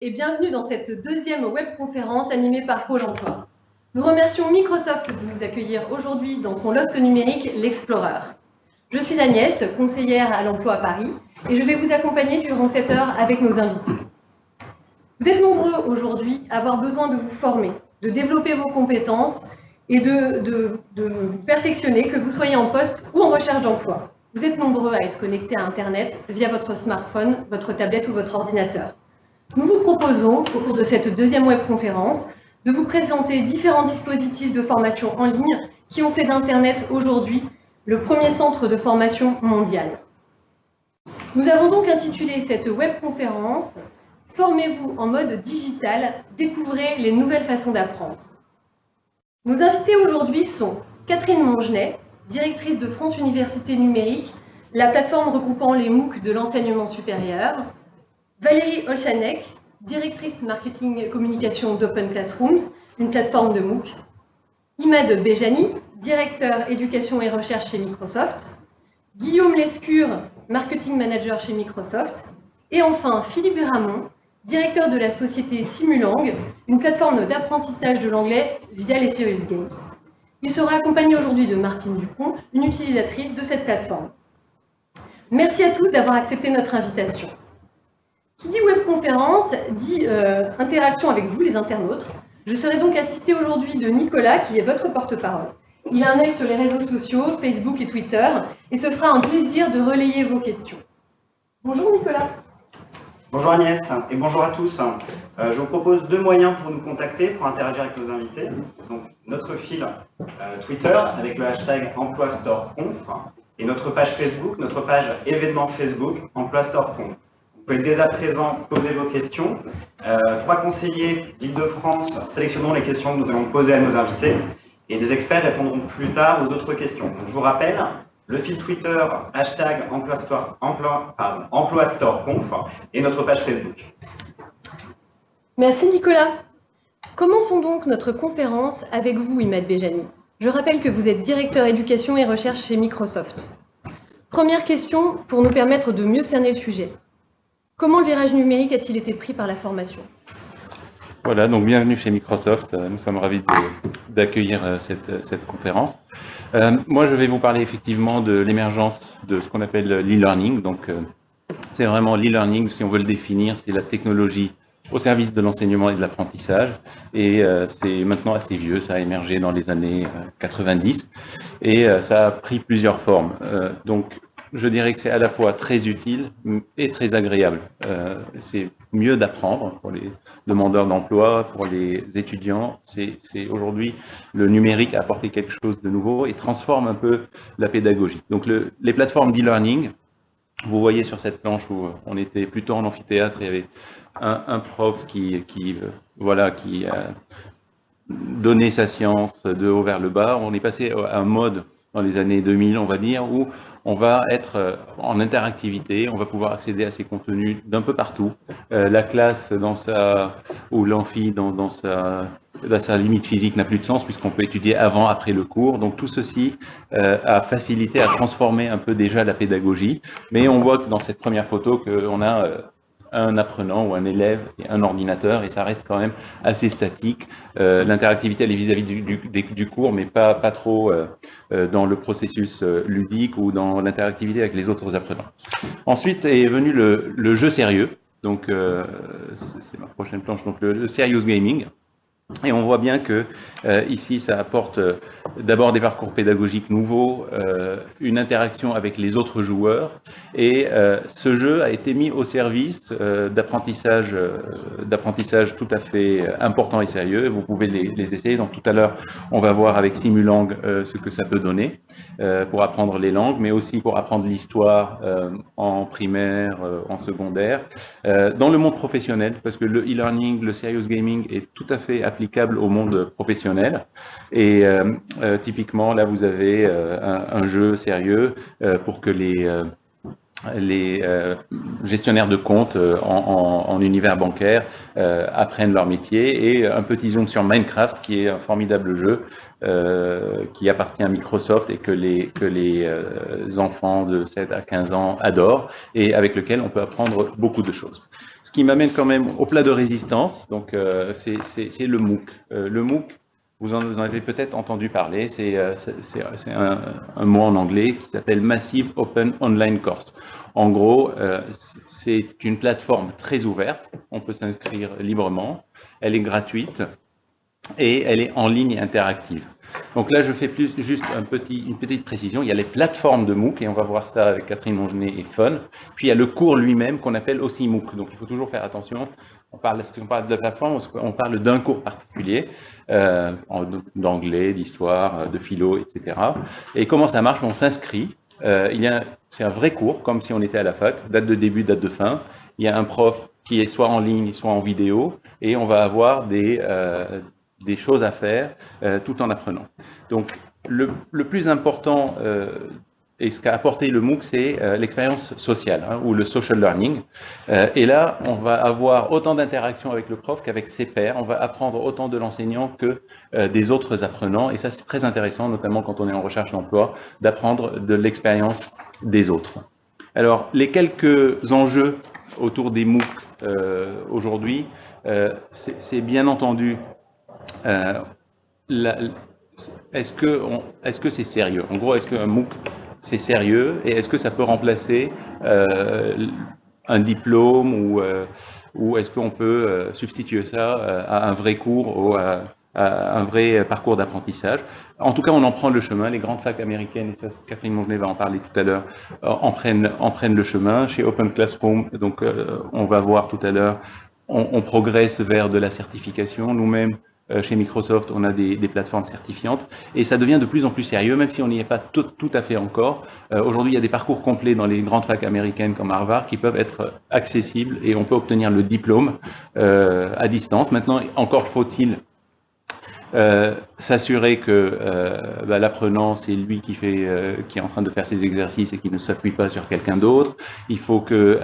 et bienvenue dans cette deuxième webconférence animée par Pôle emploi. Nous remercions Microsoft de nous accueillir aujourd'hui dans son loft numérique, l'Explorer. Je suis Agnès, conseillère à l'emploi à Paris, et je vais vous accompagner durant cette heure avec nos invités. Vous êtes nombreux aujourd'hui à avoir besoin de vous former, de développer vos compétences et de, de, de vous perfectionner, que vous soyez en poste ou en recherche d'emploi. Vous êtes nombreux à être connectés à Internet via votre smartphone, votre tablette ou votre ordinateur. Nous vous proposons, au cours de cette deuxième webconférence, de vous présenter différents dispositifs de formation en ligne qui ont fait d'Internet aujourd'hui le premier centre de formation mondial. Nous avons donc intitulé cette webconférence « Formez-vous en mode digital, découvrez les nouvelles façons d'apprendre ». Nos invités aujourd'hui sont Catherine Mongenet, directrice de France Université Numérique, la plateforme regroupant les MOOC de l'enseignement supérieur, Valérie Olchanek, directrice marketing et communication d'Open Classrooms, une plateforme de MOOC. Imad Bejani, directeur éducation et recherche chez Microsoft. Guillaume Lescure, marketing manager chez Microsoft. Et enfin, Philippe Ramon, directeur de la société Simulang, une plateforme d'apprentissage de l'anglais via les Serious Games. Il sera accompagné aujourd'hui de Martine Dupont, une utilisatrice de cette plateforme. Merci à tous d'avoir accepté notre invitation. Qui dit webconférence dit euh, interaction avec vous, les internautes. Je serai donc assistée aujourd'hui de Nicolas, qui est votre porte-parole. Il a un œil sur les réseaux sociaux, Facebook et Twitter, et se fera un plaisir de relayer vos questions. Bonjour Nicolas. Bonjour Agnès et bonjour à tous. Euh, je vous propose deux moyens pour nous contacter, pour interagir avec nos invités. Donc, notre fil euh, Twitter avec le hashtag EmploiStoreConf et notre page Facebook, notre page événement Facebook EmploiStoreConf. Vous pouvez dès à présent poser vos questions. Euh, trois conseillers d'Île-de-France sélectionnons les questions que nous allons poser à nos invités et des experts répondront plus tard aux autres questions. je vous rappelle, le fil Twitter, hashtag emploi, et notre page Facebook. Merci Nicolas. Commençons donc notre conférence avec vous, Imad Bejani? Je rappelle que vous êtes directeur éducation et recherche chez Microsoft. Première question pour nous permettre de mieux cerner le sujet. Comment le virage numérique a-t-il été pris par la formation? Voilà, donc bienvenue chez Microsoft. Euh, nous sommes ravis d'accueillir euh, cette, cette, conférence. Euh, moi, je vais vous parler effectivement de l'émergence de ce qu'on appelle l'e-learning. Donc, c'est vraiment l'e-learning, si on veut le définir, c'est la technologie au service de l'enseignement et de l'apprentissage. Et c'est maintenant assez vieux, ça a émergé dans les années 90 et ça a pris plusieurs formes. donc, je dirais que c'est à la fois très utile et très agréable. Euh, c'est mieux d'apprendre pour les demandeurs d'emploi, pour les étudiants. C'est aujourd'hui le numérique a apporté quelque chose de nouveau et transforme un peu la pédagogie. Donc le, les plateformes d'e-learning, vous voyez sur cette planche où on était plutôt en amphithéâtre, il y avait un, prof qui, qui euh, voilà, qui a donné sa science de haut vers le bas. On est passé à un mode dans les années 2000, on va dire, où on va être euh, en interactivité, on va pouvoir accéder à ces contenus d'un peu partout. Euh, la classe dans sa, ou l'amphi dans, sa, limite physique n'a plus de sens puisqu'on peut étudier avant, après le cours. Donc tout ceci euh, a facilité, a transformé un peu déjà la pédagogie. Mais on voit que dans cette première photo qu'on a un apprenant ou un élève et un ordinateur, et ça reste quand même assez statique. Euh, l'interactivité, elle est vis-à-vis du, cours, mais pas, pas trop euh, euh, dans le processus ludique ou dans l'interactivité avec les autres apprenants. Ensuite est venu le, jeu sérieux, donc c'est ma prochaine planche, donc le serious gaming. Et on voit bien que euh, ici, ça apporte euh, d'abord des parcours pédagogiques nouveaux, euh, une interaction avec les autres joueurs, et ce jeu a été mis au service d'apprentissage, d'apprentissage tout à fait important et sérieux. Vous pouvez les, essayer. Donc tout à l'heure, on va voir avec Simulang ce que ça peut donner pour apprendre les langues, mais aussi pour apprendre l'histoire en primaire, en secondaire, dans le monde professionnel, parce que le e-learning, le serious gaming est tout à fait applicable au monde professionnel. Et euh, euh, typiquement, là, vous avez euh, un, jeu sérieux pour que les les gestionnaires de comptes en, univers bancaire apprennent leur métier et un petit zoom sur Minecraft qui est un formidable jeu qui appartient à Microsoft et que les, que les enfants de 7 à 15 ans adorent et avec lequel on peut apprendre beaucoup de choses. Ce qui m'amène quand même au plat de résistance, donc c'est le MOOC. le MOOC, vous en, avez peut-être entendu parler, c'est euh, un, mot en anglais qui s'appelle Massive Open Online Course. En gros, euh, c'est une plateforme très ouverte, on peut s'inscrire librement, elle est gratuite et elle est en ligne interactive. Donc là, je fais plus juste un petit, une petite précision. Il y a les plateformes de MOOC, et on va voir ça avec Catherine Mongenet et Fun. Puis il y a le cours lui-même qu'on appelle aussi MOOC. Donc il faut toujours faire attention on parle, est-ce parle de plateforme on parle d'un cours particulier, euh, d'anglais, d'histoire, euh, de philo, etc. Et comment ça marche? On s'inscrit. Euh, c'est un vrai cours, comme si on était à la fac, date de début, date de fin. Il y a un prof qui est soit en ligne, soit en vidéo, et on va avoir des, des choses à faire tout en apprenant. Donc, le, plus important et ce qu'a apporté le MOOC, c'est euh, l'expérience sociale hein, ou le social learning. Euh, et là, on va avoir autant d'interactions avec le prof qu'avec ses pairs. On va apprendre autant de l'enseignant que euh, des autres apprenants. Et ça, c'est très intéressant, notamment quand on est en recherche d'emploi, d'apprendre de l'expérience des autres. Alors, les quelques enjeux autour des MOOC aujourd'hui, c'est bien entendu est-ce que est-ce que c'est sérieux? En gros, est-ce qu'un MOOC c'est sérieux? Et est-ce que ça peut remplacer euh, un diplôme ou, euh, ou est-ce qu'on peut euh, substituer ça à un vrai cours ou à, un vrai parcours d'apprentissage? En tout cas, on en prend le chemin. Les grandes facs américaines, et ça, Catherine Mongenet va en parler tout à l'heure, en prennent, en, prennent, le chemin. Chez Open Classroom, donc on va voir tout à l'heure, on, progresse vers de la certification. Nous-mêmes, euh, chez Microsoft, on a des, plateformes certifiantes et ça devient de plus en plus sérieux, même si on n'y est pas tout, à fait encore. Euh, aujourd'hui, il y a des parcours complets dans les grandes facs américaines comme Harvard qui peuvent être accessibles et on peut obtenir le diplôme euh, à distance. Maintenant, encore faut-il euh, s'assurer que euh, bah, l'apprenant, c'est lui qui, fait, euh, qui est en train de faire ses exercices et qui ne s'appuie pas sur quelqu'un d'autre. Il faut que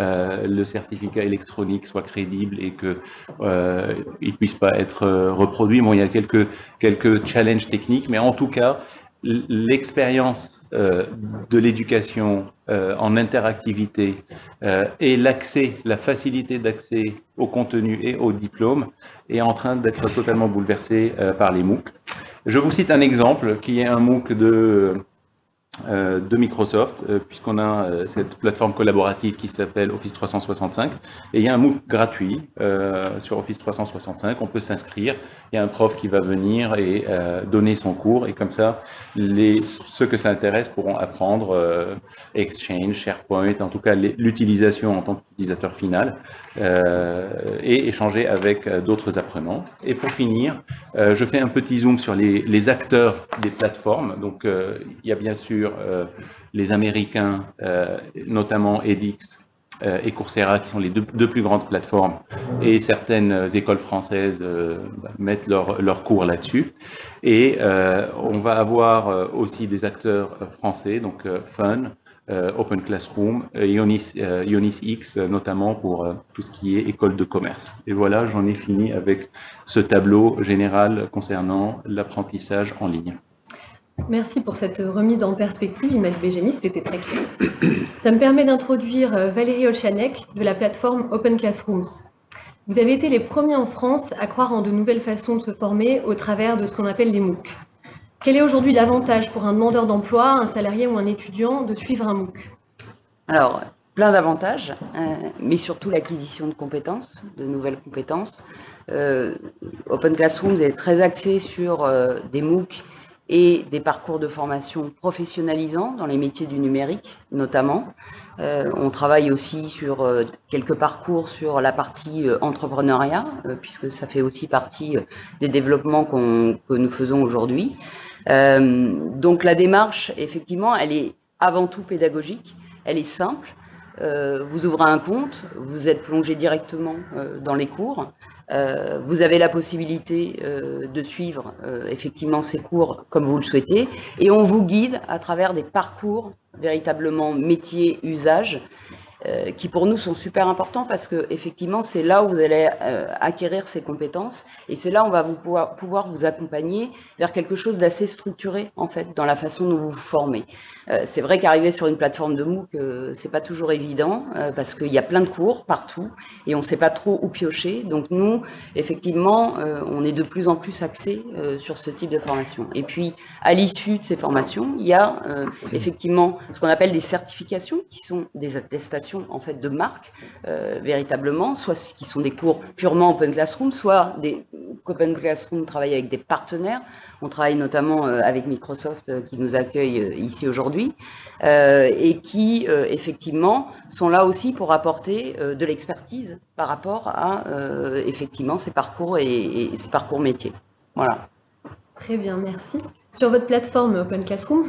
le certificat électronique soit crédible et qu'il ne puisse pas être reproduit. Bon, il y a quelques, quelques challenges techniques, mais en tout cas, l'expérience euh, de l'éducation euh, en interactivité euh, et l'accès, la facilité d'accès au contenu et au diplôme est en train d'être totalement bouleversée par les MOOC. Je vous cite un exemple qui est un MOOC de euh, de Microsoft, euh, puisqu'on a euh, cette plateforme collaborative qui s'appelle Office 365. Et il y a un MOOC gratuit sur Office 365, on peut s'inscrire, il y a un prof qui va venir et donner son cours, et comme ça, les, ceux que ça intéresse pourront apprendre Exchange, SharePoint, en tout cas l'utilisation en tant qu'utilisateur final, et échanger avec d'autres apprenants. Et pour finir, je fais un petit zoom sur les, les acteurs des plateformes. Donc, il y a bien sûr euh, les Américains, euh, notamment edX euh, et Coursera, qui sont les deux, plus grandes plateformes, et certaines écoles françaises mettent leurs leur cours là-dessus. Et on va avoir aussi des acteurs français, donc Fun, Open Classroom, Ionis, Ionis, X, notamment pour tout ce qui est école de commerce. Et voilà, j'en ai fini avec ce tableau général concernant l'apprentissage en ligne. Merci pour cette remise en perspective, Imad Bégénie, c'était très clair. Ça me permet d'introduire euh, Valérie Olchanek de la plateforme Open Classrooms. Vous avez été les premiers en France à croire en de nouvelles façons de se former au travers de ce qu'on appelle les MOOC. Quel est aujourd'hui l'avantage pour un demandeur d'emploi, un salarié ou un étudiant de suivre un MOOC? Alors, plein d'avantages, euh, mais surtout l'acquisition de compétences, de nouvelles compétences. Euh, Open Classrooms est très axé sur des MOOC et des parcours de formation professionnalisants dans les métiers du numérique notamment. Euh, on travaille aussi sur euh, quelques parcours sur la partie euh, entrepreneuriat, puisque ça fait aussi partie des développements que nous faisons aujourd'hui. donc la démarche, effectivement, elle est avant tout pédagogique, elle est simple. Vous ouvrez un compte, vous êtes plongé directement dans les cours. vous avez la possibilité de suivre effectivement ces cours comme vous le souhaitez et on vous guide à travers des parcours véritablement métier, usage euh, qui pour nous sont super importants parce que effectivement c'est là où vous allez euh, acquérir ces compétences et c'est là où on va vous pouvoir, vous accompagner vers quelque chose d'assez structuré en fait dans la façon dont vous vous formez. Euh, c'est vrai qu'arriver sur une plateforme de MOOC c'est pas toujours évident parce qu'il y a plein de cours partout et on sait pas trop où piocher. Donc nous effectivement on est de plus en plus axé sur ce type de formation. Et puis à l'issue de ces formations il y a effectivement ce qu'on appelle des certifications qui sont des attestations en fait de marque euh, véritablement, soit qui sont des cours purement Open Classroom, soit des Open Classroom travaillent avec des partenaires. On travaille notamment euh, avec Microsoft euh, qui nous accueille ici aujourd'hui et qui effectivement sont là aussi pour apporter de l'expertise par rapport à effectivement ces parcours et, et ces parcours métiers. Voilà. Très bien, merci. Sur votre plateforme Open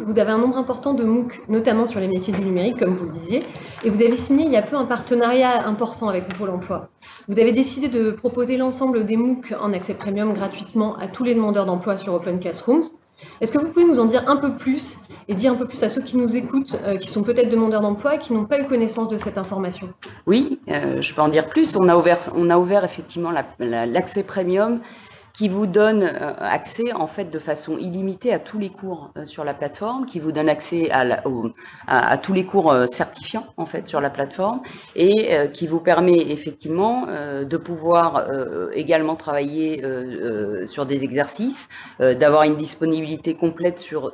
vous avez un nombre important de MOOC, notamment sur les métiers du numérique, comme vous le disiez, et vous avez signé il y a peu un partenariat important avec Pôle emploi. Vous avez décidé de proposer l'ensemble des MOOC en accès premium gratuitement à tous les demandeurs d'emploi sur Open Classrooms. Est-ce que vous pouvez nous en dire un peu plus et dire un peu plus à ceux qui nous écoutent, euh, qui sont peut-être demandeurs d'emploi et qui n'ont pas eu connaissance de cette information? Oui, euh, je peux en dire plus. On a ouvert, on a ouvert effectivement l'accès premium qui vous donne euh, accès en fait de façon illimitée à tous les cours euh, sur la plateforme, qui vous donne accès à, tous les cours euh, certifiants en fait sur la plateforme et qui vous permet effectivement de pouvoir également travailler sur des exercices, d'avoir une disponibilité complète sur,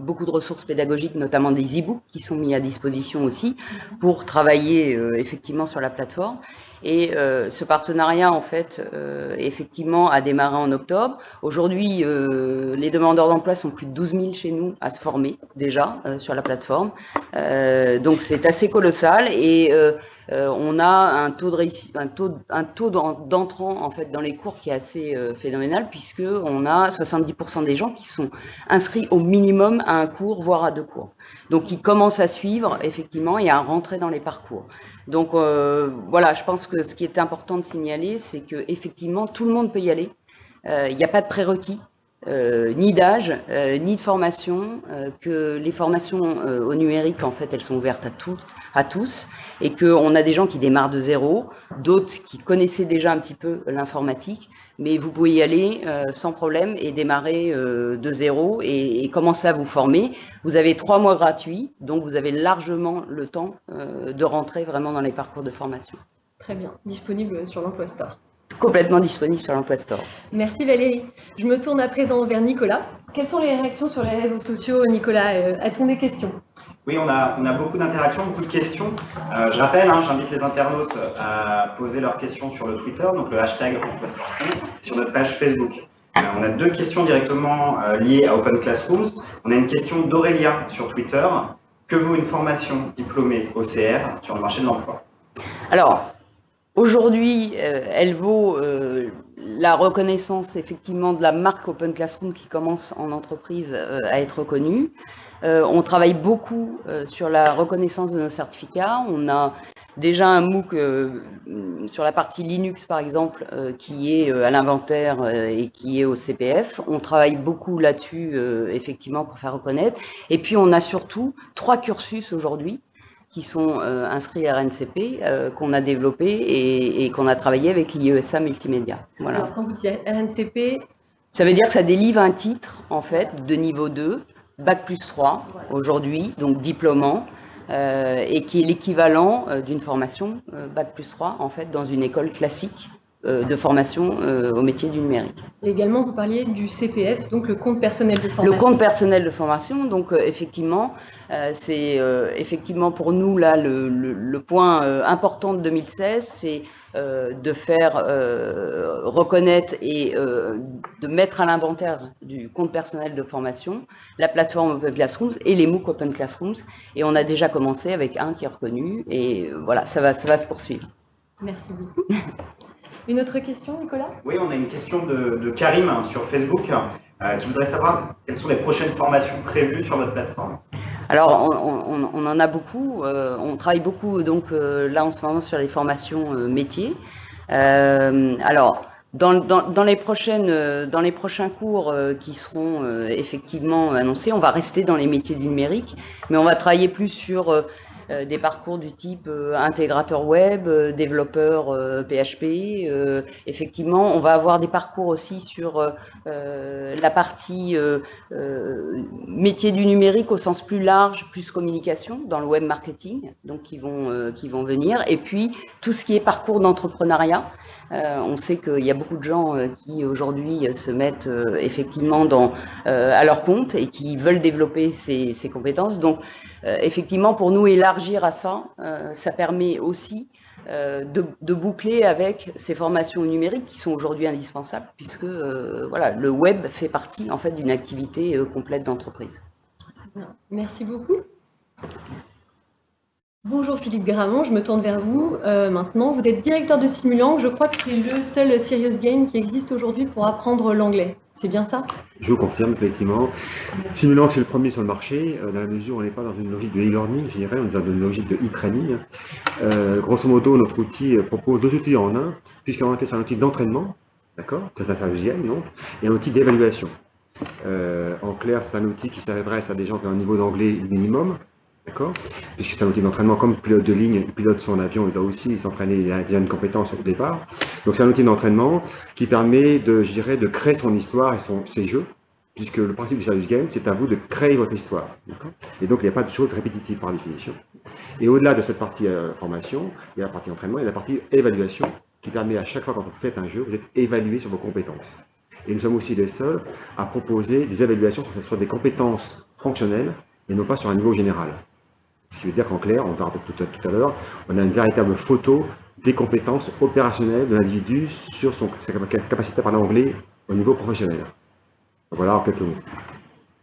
beaucoup de ressources pédagogiques, notamment des e-books qui sont mis à disposition aussi pour travailler effectivement sur la plateforme. Et euh, ce partenariat, en fait, euh, effectivement, a démarré en octobre. Aujourd'hui, euh, les demandeurs d'emploi sont plus de 12 000 chez nous à se former déjà sur la plateforme. donc, c'est assez colossal et on a un taux de d'entrant en fait dans les cours qui est assez phénoménal puisque on a 70% des gens qui sont inscrits au minimum à un cours, voire à deux cours. Donc, ils commencent à suivre effectivement et à rentrer dans les parcours. Donc, voilà, je pense que ce qui est important de signaler, c'est que effectivement tout le monde peut y aller. Euh, il n'y a pas de prérequis. Euh, ni d'âge, euh, ni de formation, que les formations au numérique, en fait, elles sont ouvertes à, à tous, et qu'on a des gens qui démarrent de zéro, d'autres qui connaissaient déjà un petit peu l'informatique, mais vous pouvez y aller sans problème et démarrer de zéro et, et, commencer à vous former. Vous avez trois mois gratuits, donc vous avez largement le temps de rentrer vraiment dans les parcours de formation. Très bien, disponible sur l'Emploi Store. Complètement disponible sur l'Emploi Store. Merci Valérie. Je me tourne à présent vers Nicolas. Quelles sont les réactions sur les réseaux sociaux, Nicolas euh, A-t-on des questions? Oui, on a, on a beaucoup d'interactions, beaucoup de questions. Euh, je rappelle, hein, j'invite les internautes à poser leurs questions sur le Twitter, donc le hashtag sur notre page Facebook. Euh, on a deux questions directement liées à Open Classrooms. On a une question d'Aurélia sur Twitter. Que vaut une formation diplômée OCR sur le marché de l'emploi? Alors, Aujourd'hui, euh, elle vaut euh, la reconnaissance effectivement de la marque Open Classroom qui commence en entreprise euh, à être reconnue. on travaille beaucoup sur la reconnaissance de nos certificats. On a déjà un MOOC sur la partie Linux, par exemple, qui est à l'inventaire et qui est au CPF. On travaille beaucoup là-dessus, effectivement, pour faire reconnaître. Et puis, on a surtout trois cursus aujourd'hui qui sont euh, inscrits à RNCP, euh, qu'on a développé et, qu'on a travaillé avec l'IESA Multimédia. Voilà. Alors, quand vous dites RNCP Ça veut dire que ça délivre un titre, en fait, de niveau 2, Bac plus 3, aujourd'hui, donc diplômant, euh, et qui est l'équivalent d'une formation Bac plus 3, en fait, dans une école classique de formation au métier du numérique. Et également, vous parliez du CPF, donc le compte personnel de formation. Le compte personnel de formation, donc effectivement, c'est euh, effectivement pour nous là le, point euh, important de 2016, c'est de faire reconnaître et de mettre à l'inventaire du compte personnel de formation la plateforme Open Classrooms et les MOOC Open Classrooms. Et on a déjà commencé avec un qui est reconnu et voilà, ça va, ça va se poursuivre. Merci beaucoup. Une autre question, Nicolas? Oui, on a une question de, Karim sur Facebook qui voudrait savoir quelles sont les prochaines formations prévues sur votre plateforme. Alors, on, en a beaucoup. on travaille beaucoup, donc là en ce moment, sur les formations métiers. alors, dans, les prochaines, dans les prochains cours qui seront effectivement annoncés, on va rester dans les métiers du numérique, mais on va travailler plus sur euh, des parcours du type euh, intégrateur web, euh, développeur PHP. effectivement, on va avoir des parcours aussi sur la partie métier du numérique au sens plus large, plus communication dans le web marketing, donc qui vont, qui vont venir. Et puis, tout ce qui est parcours d'entrepreneuriat. on sait qu'il y a beaucoup de gens qui aujourd'hui se mettent effectivement à leur compte et qui veulent développer ces, ces compétences. Donc, effectivement, pour nous, élargir à ça, euh, ça permet aussi euh, de, boucler avec ces formations numériques qui sont aujourd'hui indispensables, puisque euh, voilà, le web fait partie en fait d'une activité complète d'entreprise. Merci beaucoup. Bonjour Philippe Gramont, je me tourne vers vous maintenant. Vous êtes directeur de Simulang. Je crois que c'est le seul serious game qui existe aujourd'hui pour apprendre l'anglais. C'est bien ça? Je vous confirme, effectivement. Simulant c'est le premier sur le marché, euh, dans la mesure où on n'est pas dans une logique de e-learning, je dirais, on est dans une logique de e-training. Euh, grosso modo, notre outil euh, propose deux outils en un, puisqu'en réalité, c'est un outil d'entraînement, d'accord? C'est un service donc, et un outil d'évaluation. en clair, c'est un outil qui s'adresse à des gens qui ont un niveau d'anglais minimum, D'accord Puisque c'est un outil d'entraînement comme pilote de ligne, il pilote son avion, il doit aussi s'entraîner, il a déjà une compétence au départ. Donc c'est un outil d'entraînement qui permet de, je dirais, de créer son histoire et son, ses jeux, puisque le principe du service game, c'est à vous de créer votre histoire. Et donc il n'y a pas de choses répétitives par définition. Et au-delà de cette partie euh, formation, il y a la partie entraînement, a la partie évaluation, qui permet à chaque fois quand vous faites un jeu, vous êtes évalué sur vos compétences. Et nous sommes aussi les seuls à proposer des évaluations sur des compétences fonctionnelles et non pas sur un niveau général. Ce qui veut dire qu'en clair, on verra tout, tout à l'heure, on a une véritable photo des compétences opérationnelles de l'individu sur son, sa capacité à parler anglais au niveau professionnel. Voilà en quelques mots.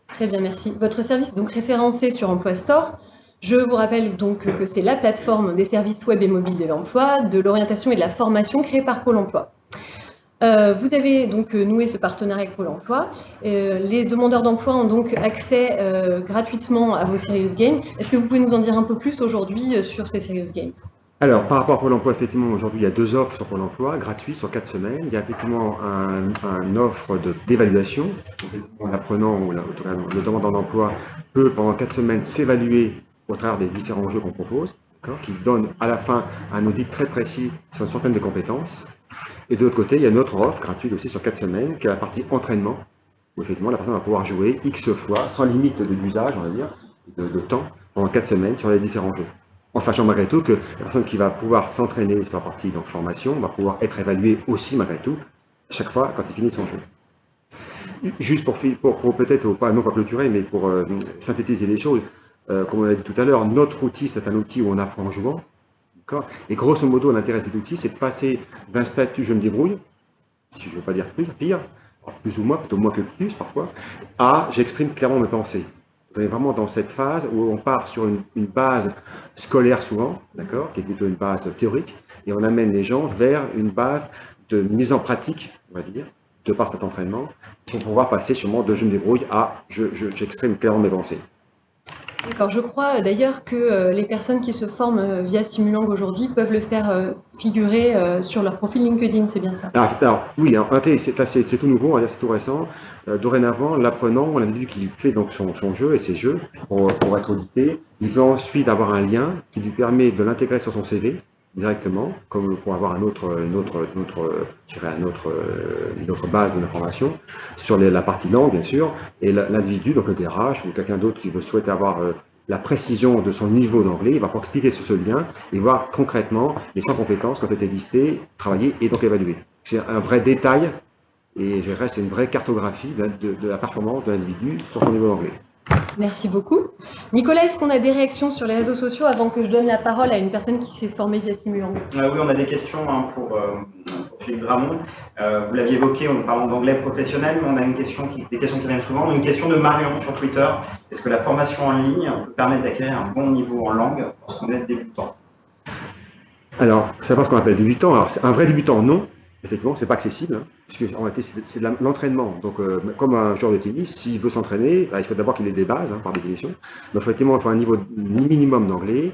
Très bien, merci. Votre service est donc référencé sur Emploi Store. Je vous rappelle donc que c'est la plateforme des services web et mobiles de l'emploi, de l'orientation et de la formation créée par Pôle emploi. Euh, vous avez donc euh, noué ce partenariat avec Pôle emploi. Euh, les demandeurs d'emploi ont donc accès gratuitement à vos Serious Games. Est-ce que vous pouvez nous en dire un peu plus aujourd'hui sur ces Serious Games? Alors, par rapport à Pôle emploi, effectivement, aujourd'hui, il y a deux offres sur Pôle emploi, gratuites sur quatre semaines. Il y a effectivement un, offre d'évaluation. L'apprenant ou le demandeur d'emploi peut, pendant quatre semaines, s'évaluer au travers des différents jeux qu'on propose, qui donne à la fin un audit très précis sur une centaine de compétences. Et de l'autre côté, il y a une autre offre gratuite aussi sur 4 semaines, qui est la partie entraînement, où effectivement la personne va pouvoir jouer X fois, sans limite de l'usage, on va dire, de, temps, pendant 4 semaines sur les différents jeux. En sachant malgré tout que la personne qui va pouvoir s'entraîner sur la partie donc, formation va pouvoir être évaluée aussi malgré tout, chaque fois quand il finit son jeu. Juste pour, pour, peut-être, pas, non pas clôturer, mais pour euh, synthétiser les choses, euh, comme on l'a dit tout à l'heure, notre outil, c'est un outil où on apprend en jouant. Et grosso modo, l'intérêt de cet outil, c'est de passer d'un statut je me débrouille, si je ne veux pas dire plus, pire, plus ou moins, plutôt moins que plus parfois, à j'exprime clairement mes pensées. Vous êtes vraiment dans cette phase où on part sur une, base scolaire souvent, d'accord, qui est plutôt une base théorique, et on amène les gens vers une base de mise en pratique, on va dire, de par cet entraînement, pour pouvoir passer sûrement de je me débrouille à j'exprime clairement mes pensées. D'accord, je crois euh, d'ailleurs que euh, les personnes qui se forment euh, via Stimulang aujourd'hui peuvent le faire figurer sur leur profil LinkedIn, c'est bien ça? Ah, alors, Oui, c'est tout nouveau, c'est tout récent. dorénavant, l'apprenant, l'individu qui fait donc son, jeu et ses jeux pour, être audité, il peut ensuite avoir un lien qui lui permet de l'intégrer sur son CV directement, comme pour avoir un autre, une, autre, une, autre, un autre, une autre base d'information sur la partie langue, bien sûr, et l'individu, donc le DRH ou quelqu'un d'autre qui veut souhaiter avoir euh, la précision de son niveau d'anglais, il va pouvoir cliquer sur ce lien et voir concrètement les 100 compétences qui ont été listées, travaillées et donc évaluées. C'est un vrai détail et je dirais c'est une vraie cartographie de, de la performance de l'individu sur son niveau d'anglais. Merci beaucoup. Nicolas, est-ce qu'on a des réactions sur les réseaux sociaux avant que je donne la parole à une personne qui s'est formée via Simulang euh, Oui, on a des questions hein, pour, euh, Philippe Gramont. Euh, vous l'aviez évoqué en parlant d'anglais professionnel, mais on a une question qui, des questions qui viennent souvent. Une question de Marion sur Twitter. Est-ce que la formation en ligne peut permettre d'acquérir un bon niveau en langue lorsqu'on est débutant? Alors, c'est pas ce qu'on appelle débutant. Alors, un vrai débutant, non. Effectivement, c'est pas accessible, hein, puisque en réalité, c'est de l'entraînement. Donc, euh, comme un joueur de tennis, s'il veut s'entraîner, bah, il faut d'abord qu'il ait des bases, hein, par définition. Donc, effectivement, il faut un niveau minimum d'anglais.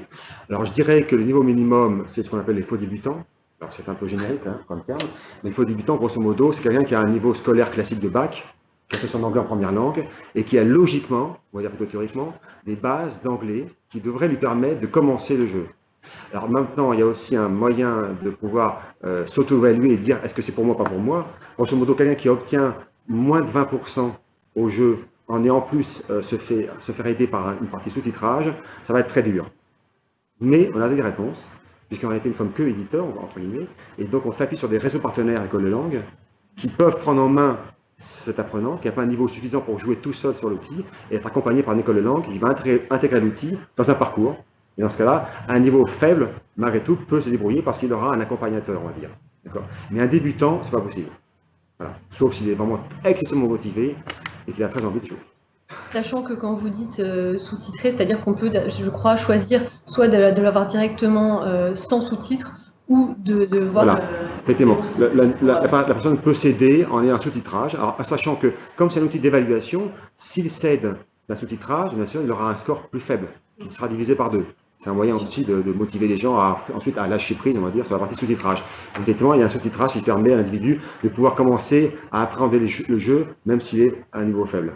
Alors, je dirais que le niveau minimum, c'est ce qu'on appelle les faux débutants. Alors, c'est un peu générique hein, comme terme, mais les faux débutants, grosso modo, c'est quelqu'un qui a un niveau scolaire classique de bac, qui a fait son anglais en première langue, et qui a logiquement, on va dire plutôt théoriquement, des bases d'anglais qui devraient lui permettre de commencer le jeu. Alors maintenant, il y a aussi un moyen de pouvoir euh, s'auto-évaluer et dire est-ce que c'est pour moi, pas pour moi? Grosso modo, quelqu'un qui obtient moins de 20% au jeu en ayant plus euh, se, se faire aider par une partie sous-titrage, ça va être très dur. Mais on a des réponses, puisqu'en réalité, nous ne sommes que éditeurs, entre guillemets, et donc on s'appuie sur des réseaux partenaires écoles de langue qui peuvent prendre en main cet apprenant qui n'a pas un niveau suffisant pour jouer tout seul sur l'outil et être accompagné par une école de langue qui va intégrer l'outil dans un parcours et dans ce cas-là, un niveau faible, malgré tout, peut se débrouiller parce qu'il aura un accompagnateur, on va dire. Mais un débutant, c'est pas possible. Sauf s'il est vraiment excessivement motivé et qu'il a très envie de jouer. Sachant que quand vous dites euh, sous-titré, c'est-à-dire qu'on peut, je crois, choisir soit de, l'avoir directement euh, sans sous-titres ou de, voir... Voilà, euh, effectivement. La, personne peut céder en ayant un sous-titrage, sachant que, comme c'est un outil d'évaluation, s'il cède la sous-titrage, bien sûr, il aura un score plus faible, qui sera divisé par deux. C'est un moyen aussi de, motiver les gens à, ensuite à lâcher prise, on va dire, sur la partie sous-titrage. Effectivement, il y a un sous-titrage qui permet à l'individu de pouvoir commencer à appréhender le jeu, même s'il est à un niveau faible.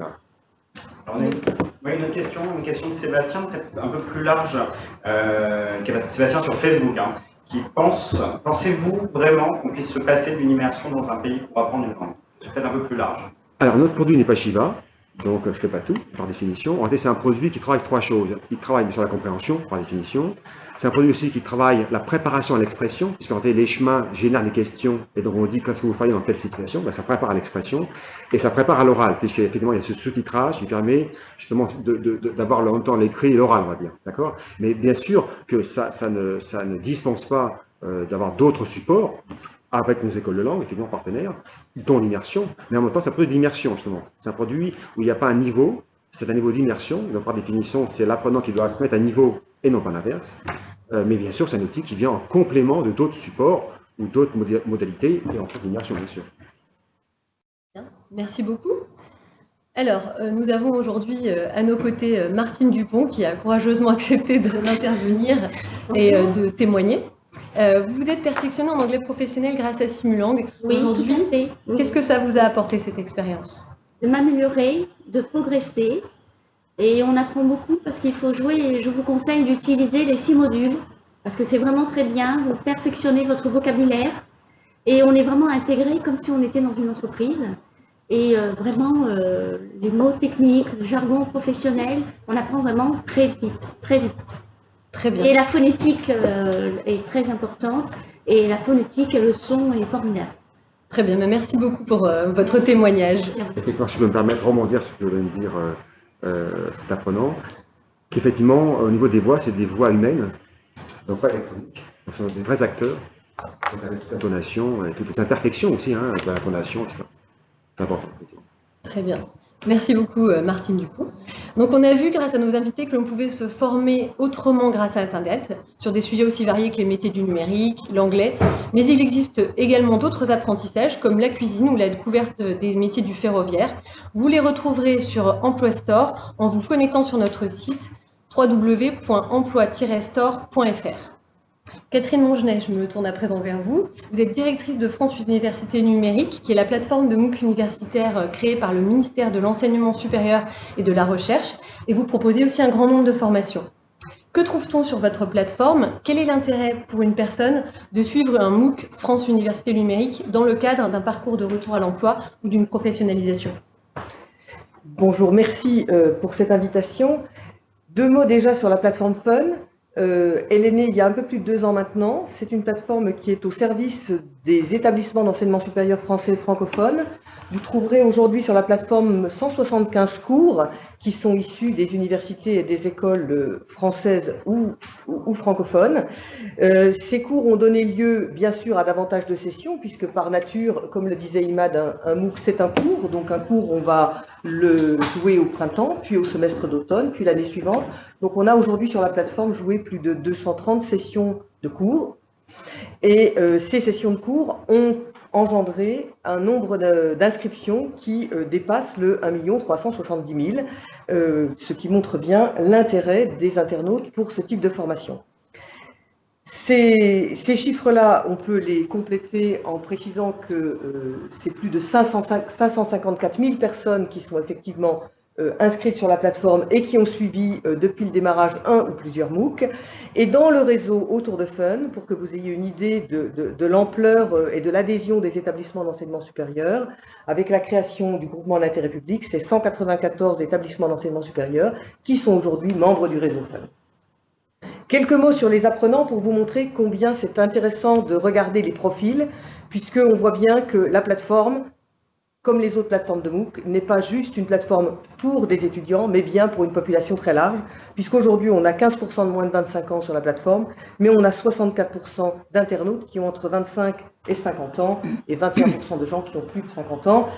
on a une, question, une question de Sébastien, peut-être un peu plus large, euh, Sébastien sur Facebook, hein, qui pense, pensez-vous vraiment qu'on puisse se passer d'une immersion dans un pays pour apprendre une langue? C'est peut-être un peu plus large. Alors, notre produit n'est pas Shiva, donc je ne fais pas tout, par définition. En fait, c'est un produit qui travaille trois choses. Il travaille sur la compréhension, par définition. C'est un produit aussi qui travaille la préparation à l'expression, puisqu'en fait, les chemins génèrent des questions, et donc on dit qu'est-ce que vous faites dans telle situation, ben, ça prépare à l'expression, et ça prépare à l'oral, puisqu'effectivement, il y a ce sous-titrage qui permet justement d'avoir de, longtemps l'écrit et l'oral, on va dire. D'accord? Mais bien sûr que ça, ça, ne, ça ne dispense pas euh, d'avoir d'autres supports, avec nos écoles de langue, effectivement partenaires, dont l'immersion, mais en même temps, c'est un produit d'immersion, justement. C'est un produit où il n'y a pas un niveau, c'est un niveau d'immersion, donc par définition, c'est l'apprenant qui doit se mettre à niveau et non pas l'inverse. Euh, mais bien sûr, c'est un outil qui vient en complément de d'autres supports ou d'autres modalités, et en fait d'immersion, bien sûr. Merci beaucoup. Alors, euh, nous avons aujourd'hui euh, à nos côtés Martine Dupont, qui a courageusement accepté d'intervenir et de témoigner. Euh, vous êtes perfectionné en anglais professionnel grâce à Simulang. Oui, Aujourd'hui, qu'est-ce que ça vous a apporté cette expérience? De m'améliorer, de progresser. Et on apprend beaucoup parce qu'il faut jouer. Et je vous conseille d'utiliser les six modules parce que c'est vraiment très bien. Vous perfectionnez votre vocabulaire et on est vraiment intégré comme si on était dans une entreprise. Et euh, vraiment, euh, les mots techniques, le jargon professionnel, on apprend vraiment très vite, très vite. Et la phonétique euh, est très importante. Et la phonétique et le son est formidable. Très bien, merci beaucoup pour euh, votre témoignage. Effectivement, je peux me permettre de rebondir sur ce que vient de dire euh, cet apprenant, qu'effectivement, au niveau des voix, c'est des voix humaines, donc pas électroniques. Ce sont des vrais acteurs, avec toute l'intonation et toutes les imperfections aussi, hein, de l'intonation, etc. C'est important. Très bien. Merci beaucoup euh, Martine Dupont. Donc on a vu grâce à nos invités que l'on pouvait se former autrement grâce à Internet, sur des sujets aussi variés que les métiers du numérique, l'anglais, mais il existe également d'autres apprentissages comme la cuisine ou la découverte des métiers du ferroviaire. Vous les retrouverez sur Emploi Store en vous connectant sur notre site www.emploi-store.fr. Catherine Mongenet, je me tourne à présent vers vous. Vous êtes directrice de France Université Numérique, qui est la plateforme de MOOC universitaire euh, créée par le ministère de l'Enseignement supérieur et de la Recherche, et vous proposez aussi un grand nombre de formations. Que trouve-t-on sur votre plateforme? Quel est l'intérêt pour une personne de suivre un MOOC France Université Numérique dans le cadre d'un parcours de retour à l'emploi ou d'une professionnalisation? Bonjour, merci euh, pour cette invitation. Deux mots déjà sur la plateforme Fun. Euh, elle est née il y a un peu plus de deux ans maintenant. C'est une plateforme qui est au service des établissements d'enseignement supérieur français et francophone. Vous trouverez aujourd'hui sur la plateforme 175 cours qui sont issus des universités et des écoles françaises ou, francophones. Euh, ces cours ont donné lieu, bien sûr, à davantage de sessions, puisque par nature, comme le disait Imad, un, un MOOC, c'est un cours. Donc un cours, on va le jouer au printemps, puis au semestre d'automne, puis l'année suivante. Donc on a aujourd'hui sur la plateforme joué plus de 230 sessions de cours. Et euh, ces sessions de cours ont engendré un nombre d'inscriptions qui euh, dépasse le 1 370 000, ce qui montre bien l'intérêt des internautes pour ce type de formation. Ces, chiffres-là, on peut les compléter en précisant que euh, c'est plus de 554 000 personnes qui sont effectivement inscrites sur la plateforme et qui ont suivi euh, depuis le démarrage un ou plusieurs MOOC. Et dans le réseau autour de Fun, pour que vous ayez une idée de, l'ampleur euh, et de l'adhésion des établissements d'enseignement supérieur, avec la création du groupement d'intérêt public, c'est 194 établissements d'enseignement supérieur qui sont aujourd'hui membres du réseau Fun. Quelques mots sur les apprenants pour vous montrer combien c'est intéressant de regarder les profils, puisqu'on voit bien que la plateforme comme les autres plateformes de MOOC, n'est pas juste une plateforme pour des étudiants, mais bien pour une population très large, puisqu'aujourd'hui on a 15% de moins de 25 ans sur la plateforme, mais on a 64% d'internautes qui ont entre 25 et 50 ans, et 21% de gens qui ont plus de 50 ans.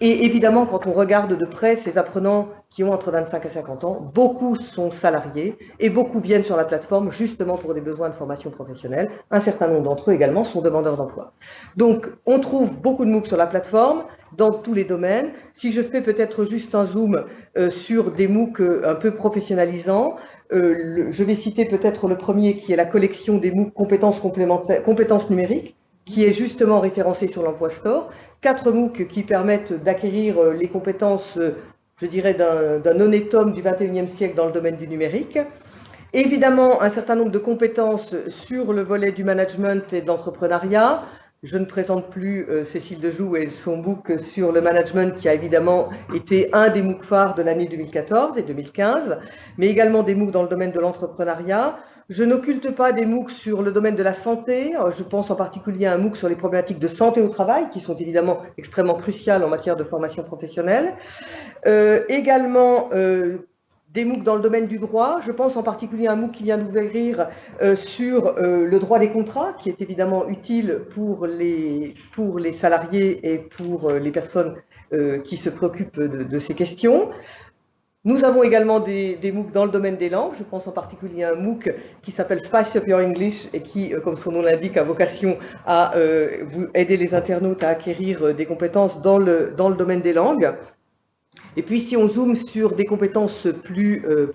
Et évidemment, quand on regarde de près ces apprenants qui ont entre 25 et 50 ans, beaucoup sont salariés, et beaucoup viennent sur la plateforme justement pour des besoins de formation professionnelle. Un certain nombre d'entre eux également sont demandeurs d'emploi. Donc, on trouve beaucoup de MOOC sur la plateforme, dans tous les domaines. Si je fais peut-être juste un zoom euh, sur des MOOC euh, un peu professionnalisants, euh, je vais citer peut-être le premier qui est la collection des MOOC compétences, complémentaires, compétences numériques, qui est justement référencé sur l'emploi store. Quatre MOOC qui permettent d'acquérir les compétences, je dirais, d'un honnête homme du 21e siècle dans le domaine du numérique. Évidemment, un certain nombre de compétences sur le volet du management et d'entrepreneuriat, je ne présente plus euh, Cécile Dejoux et son MOOC sur le management qui a évidemment été un des MOOC phares de l'année 2014 et 2015, mais également des MOOC dans le domaine de l'entrepreneuriat. Je n'occulte pas des MOOC sur le domaine de la santé. Euh, je pense en particulier à un MOOC sur les problématiques de santé au travail, qui sont évidemment extrêmement cruciales en matière de formation professionnelle. Euh, également, des MOOC dans le domaine du droit. Je pense en particulier à un MOOC qui vient d'ouvrir euh, sur euh, le droit des contrats, qui est évidemment utile pour les, salariés et pour euh, les personnes qui se préoccupent de, ces questions. Nous avons également des, des, MOOC dans le domaine des langues. Je pense en particulier à un MOOC qui s'appelle Spice Up Your English et qui, comme son nom l'indique, a vocation à aider les internautes à acquérir des compétences dans le domaine des langues. Et puis si on zoome sur des compétences plus, euh,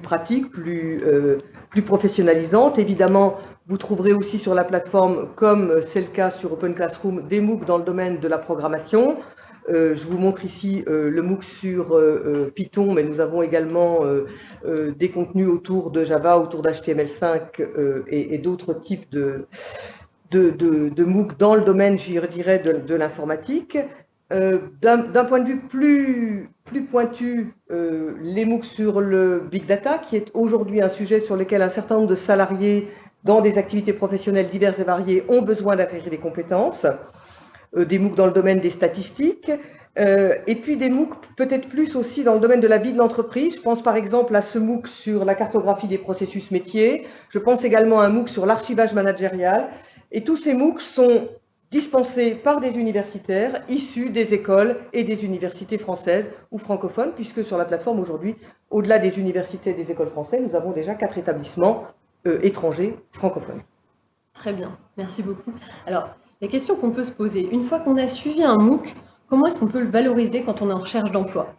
pratiques, plus, euh, plus professionnalisantes, évidemment, vous trouverez aussi sur la plateforme, comme c'est le cas sur Open Classroom, des MOOC dans le domaine de la programmation. Euh, je vous montre ici le MOOC sur Python, mais nous avons également des contenus autour de Java, autour d'HTML5 et, d'autres types de, de, MOOC dans le domaine, je dirais, de l'informatique. D'un point de vue plus, plus pointu euh, les MOOC sur le big data, qui est aujourd'hui un sujet sur lequel un certain nombre de salariés dans des activités professionnelles diverses et variées ont besoin d'acquérir des compétences, euh, des MOOC dans le domaine des statistiques, euh, et puis des MOOC peut-être plus aussi dans le domaine de la vie de l'entreprise. Je pense par exemple à ce MOOC sur la cartographie des processus métiers, je pense également à un MOOC sur l'archivage managérial, et tous ces MOOC sont dispensés par des universitaires issus des écoles et des universités françaises ou francophones, puisque sur la plateforme aujourd'hui, au-delà des universités et des écoles françaises, nous avons déjà quatre établissements euh, étrangers francophones. Très bien, merci beaucoup. Alors, la question qu'on peut se poser, une fois qu'on a suivi un MOOC, comment est-ce qu'on peut le valoriser quand on est en recherche d'emploi?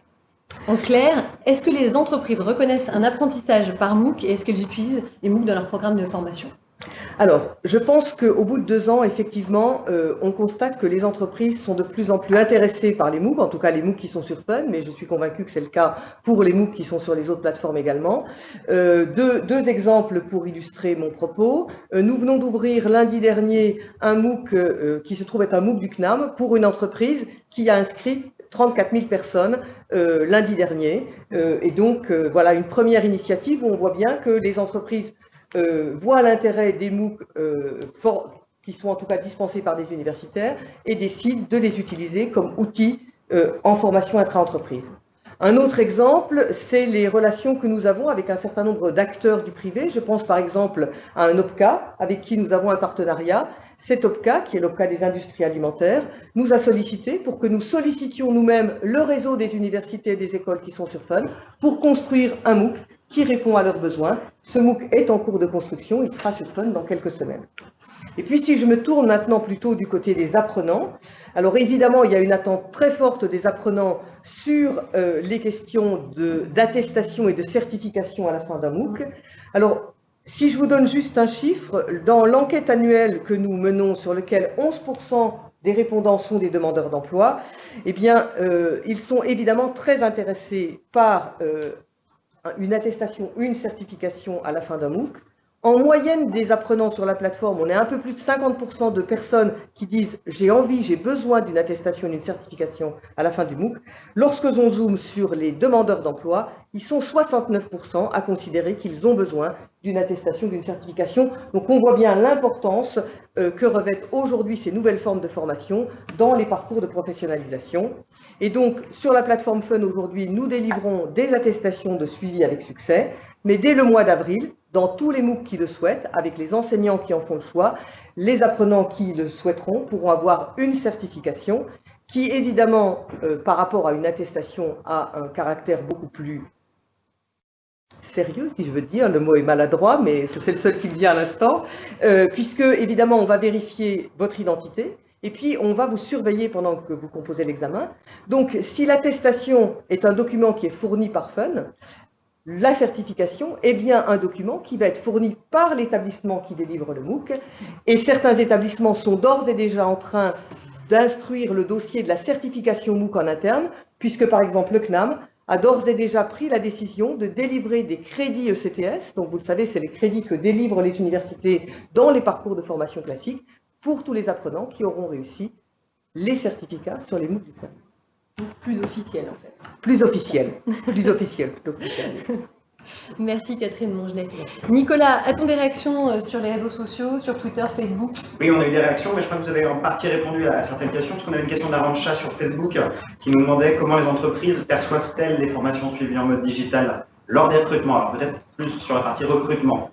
En clair, est-ce que les entreprises reconnaissent un apprentissage par MOOC et est-ce qu'elles utilisent les MOOC dans leur programme de formation? Alors, je pense qu'au bout de deux ans, effectivement, euh, on constate que les entreprises sont de plus en plus intéressées par les MOOC, en tout cas les MOOC qui sont sur Fun, mais je suis convaincu que c'est le cas pour les MOOC qui sont sur les autres plateformes également. Euh, deux, exemples pour illustrer mon propos. Euh, nous venons d'ouvrir lundi dernier un MOOC qui se trouve être un MOOC du CNAM pour une entreprise qui a inscrit 34 000 personnes lundi dernier. et donc, voilà une première initiative où on voit bien que les entreprises voient l'intérêt des MOOC euh, qui sont en tout cas dispensés par des universitaires et décident de les utiliser comme outils euh, en formation intra-entreprise. Un autre exemple, c'est les relations que nous avons avec un certain nombre d'acteurs du privé. Je pense par exemple à un OPCA avec qui nous avons un partenariat. Cet OPCA, qui est l'OPCA des industries alimentaires, nous a sollicité pour que nous sollicitions nous-mêmes le réseau des universités et des écoles qui sont sur Fun pour construire un MOOC qui répond à leurs besoins. Ce MOOC est en cours de construction, il sera sur Fun dans quelques semaines. Et puis si je me tourne maintenant plutôt du côté des apprenants, alors évidemment il y a une attente très forte des apprenants sur euh, les questions d'attestation et de certification à la fin d'un MOOC. Alors si je vous donne juste un chiffre, dans l'enquête annuelle que nous menons sur lequel 11% des répondants sont des demandeurs d'emploi, eh bien, euh, ils sont évidemment très intéressés par euh, une attestation, une certification à la fin d'un MOOC. En moyenne des apprenants sur la plateforme, on est un peu plus de 50% de personnes qui disent « j'ai envie, j'ai besoin d'une attestation, d'une certification à la fin du MOOC ». Lorsque l'on zoome sur les demandeurs d'emploi, ils sont 69% à considérer qu'ils ont besoin d'une attestation, d'une certification. Donc on voit bien l'importance euh, que revêtent aujourd'hui ces nouvelles formes de formation dans les parcours de professionnalisation. Et donc sur la plateforme Fun aujourd'hui, nous délivrons des attestations de suivi avec succès, mais dès le mois d'avril, dans tous les MOOC qui le souhaitent, avec les enseignants qui en font le choix, les apprenants qui le souhaiteront pourront avoir une certification qui, évidemment, euh, par rapport à une attestation, a un caractère beaucoup plus sérieux, si je veux dire, le mot est maladroit, mais c'est le seul qui me vient à l'instant, euh, puisque, évidemment, on va vérifier votre identité, et puis on va vous surveiller pendant que vous composez l'examen. Donc, si l'attestation est un document qui est fourni par FUN, la certification est bien un document qui va être fourni par l'établissement qui délivre le MOOC et certains établissements sont d'ores et déjà en train d'instruire le dossier de la certification MOOC en interne, puisque par exemple le CNAM a d'ores et déjà pris la décision de délivrer des crédits ECTS, donc vous le savez, c'est les crédits que délivrent les universités dans les parcours de formation classique, pour tous les apprenants qui auront réussi les certificats sur les MOOC du CNAM. Plus officiel en fait. Plus officiel, plus officiel plutôt Merci Catherine Mongenet. Nicolas, a-t-on des réactions euh, sur les réseaux sociaux, sur Twitter, Facebook? Oui, on a eu des réactions, mais je crois que vous avez en partie répondu à certaines questions, parce qu'on a une question d'Arancha sur Facebook qui nous demandait comment les entreprises perçoivent-elles les formations suivies en mode digital lors des recrutements. Alors peut-être plus sur la partie recrutement.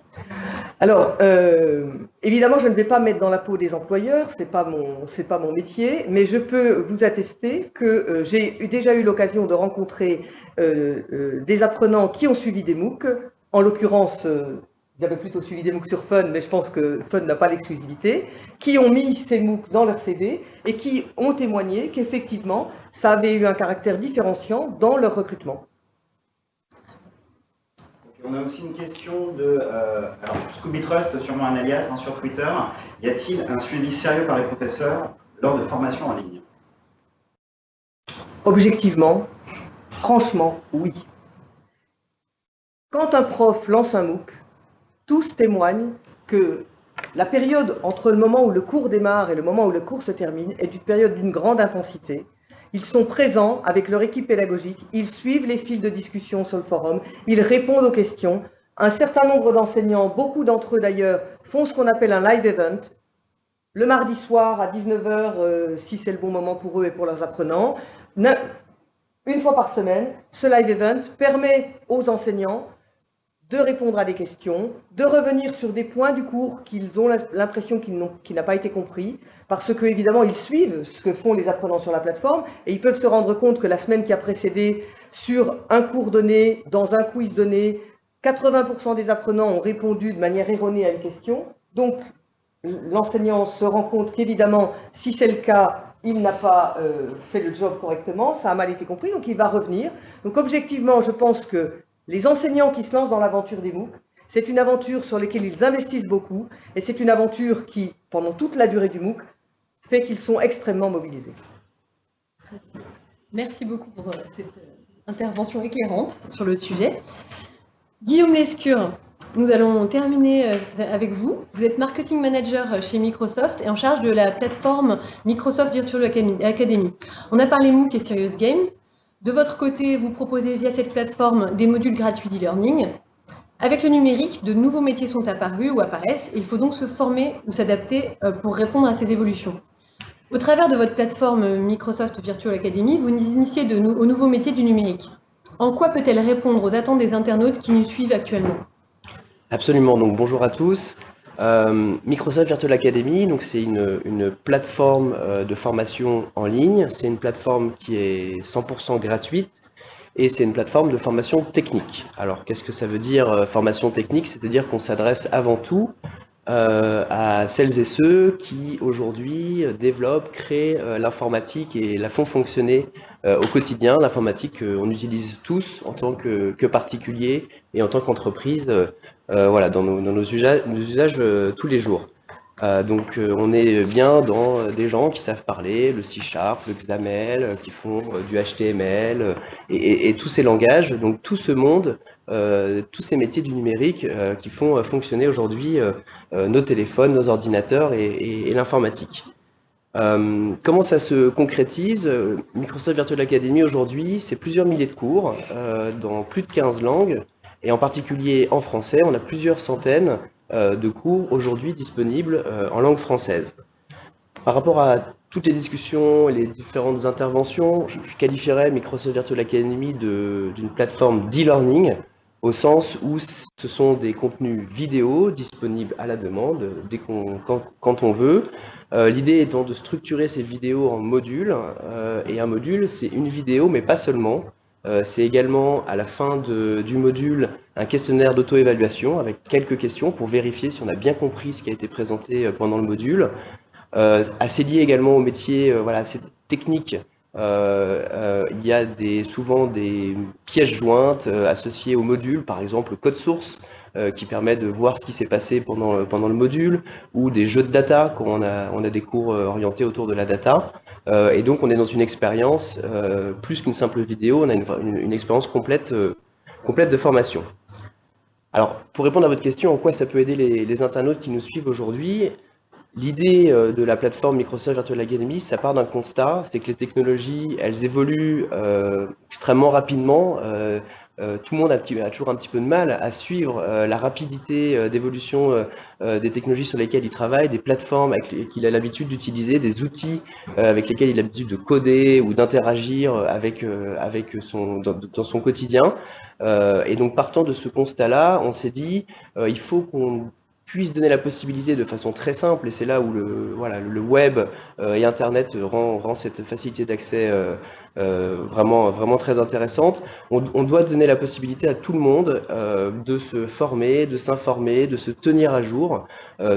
Alors, euh, évidemment, je ne vais pas mettre dans la peau des employeurs, ce n'est pas, mon, pas mon métier, mais je peux vous attester que euh, j'ai déjà eu l'occasion de rencontrer euh, des apprenants qui ont suivi des MOOC, en l'occurrence, ils avaient plutôt suivi des MOOC sur Fun, mais je pense que Fun n'a pas l'exclusivité, qui ont mis ces MOOC dans leur CV et qui ont témoigné qu'effectivement, ça avait eu un caractère différenciant dans leur recrutement. On a aussi une question de euh, Scooby Trust, sûrement un alias hein, sur Twitter. Y a-t-il un suivi sérieux par les professeurs lors de formations en ligne? Objectivement, franchement, oui. Quand un prof lance un MOOC, tous témoignent que la période entre le moment où le cours démarre et le moment où le cours se termine est une période d'une grande intensité, ils sont présents avec leur équipe pédagogique, ils suivent les fils de discussion sur le forum, ils répondent aux questions. Un certain nombre d'enseignants, beaucoup d'entre eux d'ailleurs, font ce qu'on appelle un live event, le mardi soir à 19h, euh, si c'est le bon moment pour eux et pour leurs apprenants. Une fois par semaine, ce live event permet aux enseignants de répondre à des questions, de revenir sur des points du cours qu'ils ont l'impression qu'ils n'ont n'a pas été compris, parce que évidemment ils suivent ce que font les apprenants sur la plateforme et ils peuvent se rendre compte que la semaine qui a précédé, sur un cours donné, dans un quiz donné, 80% des apprenants ont répondu de manière erronée à une question. Donc l'enseignant se rend compte qu'évidemment, si c'est le cas, il n'a pas euh, fait le job correctement, ça a mal été compris, donc il va revenir. Donc objectivement, je pense que les enseignants qui se lancent dans l'aventure des MOOC, c'est une aventure sur laquelle ils investissent beaucoup et c'est une aventure qui, pendant toute la durée du MOOC, fait qu'ils sont extrêmement mobilisés. Merci beaucoup pour euh, cette euh, intervention éclairante sur le sujet. Guillaume Lescure, nous allons terminer euh, avec vous. Vous êtes marketing manager chez Microsoft et en charge de la plateforme Microsoft Virtual Academy. On a parlé MOOC et Serious Games. De votre côté, vous proposez via cette plateforme des modules gratuits d'e-learning. Avec le numérique, de nouveaux métiers sont apparus ou apparaissent. il faut donc se former ou s'adapter pour répondre à ces évolutions. Au travers de votre plateforme Microsoft Virtual Academy, vous initiez de aux nouveaux métiers du numérique. En quoi peut-elle répondre aux attentes des internautes qui nous suivent actuellement? Absolument. Donc bonjour à tous. Euh, Microsoft Virtual Academy, c'est une, plateforme euh, de formation en ligne. C'est une plateforme qui est 100% gratuite et c'est une plateforme de formation technique. Alors qu'est-ce que ça veut dire euh, formation technique? C'est-à-dire qu'on s'adresse avant tout à celles et ceux qui aujourd'hui développent, créent l'informatique et la font fonctionner au quotidien. L'informatique, on utilise tous en tant que, que particulier et en tant qu'entreprise voilà, dans nos usages tous les jours. Euh, donc euh, on est bien dans des gens qui savent parler le C Sharp, le XAML, euh, qui font du HTML et, tous ces langages, donc tout ce monde, tous ces métiers du numérique qui font fonctionner aujourd'hui nos téléphones, nos ordinateurs et, l'informatique. comment ça se concrétise? Microsoft Virtual Academy aujourd'hui, c'est plusieurs milliers de cours dans plus de 15 langues, et en particulier en français, on a plusieurs centaines euh, de cours aujourd'hui disponibles euh, en langue française. Par rapport à toutes les discussions et les différentes interventions, je, qualifierais Microsoft Virtual Academy d'une plateforme d'e-learning au sens où ce sont des contenus vidéo disponibles à la demande dès quand, on veut. Euh, l'idée étant de structurer ces vidéos en modules, et un module c'est une vidéo mais pas seulement. Euh, c'est également à la fin du module un questionnaire d'auto-évaluation avec quelques questions pour vérifier si on a bien compris ce qui a été présenté euh, pendant le module. Euh, assez lié également au métier, voilà, assez technique. il y a des, souvent des pièges jointes associées au module, par exemple le code source, euh, qui permet de voir ce qui s'est passé pendant, euh, pendant le module, ou des jeux de data quand on a, on a des cours euh, orientés autour de la data. et donc on est dans une expérience, plus qu'une simple vidéo, on a une, une, expérience complète, complète de formation. Alors, pour répondre à votre question, en quoi ça peut aider les, internautes qui nous suivent aujourd'hui L'idée de la plateforme Microsoft Virtual Academy, ça part d'un constat, c'est que les technologies, elles évoluent extrêmement rapidement. Euh, tout le monde a, toujours un petit peu de mal à suivre euh, la rapidité euh, d'évolution des technologies sur lesquelles il travaille, des plateformes qu'il a l'habitude d'utiliser, des outils avec lesquels il a l'habitude de coder ou d'interagir avec, avec son, dans, son quotidien. et donc partant de ce constat-là, on s'est dit, il faut qu'on puisse donner la possibilité de façon très simple, et c'est là où le, web euh, et Internet rend, cette facilité d'accès euh, euh, vraiment, très intéressante. On, doit donner la possibilité à tout le monde de se former, de s'informer, de se tenir à jour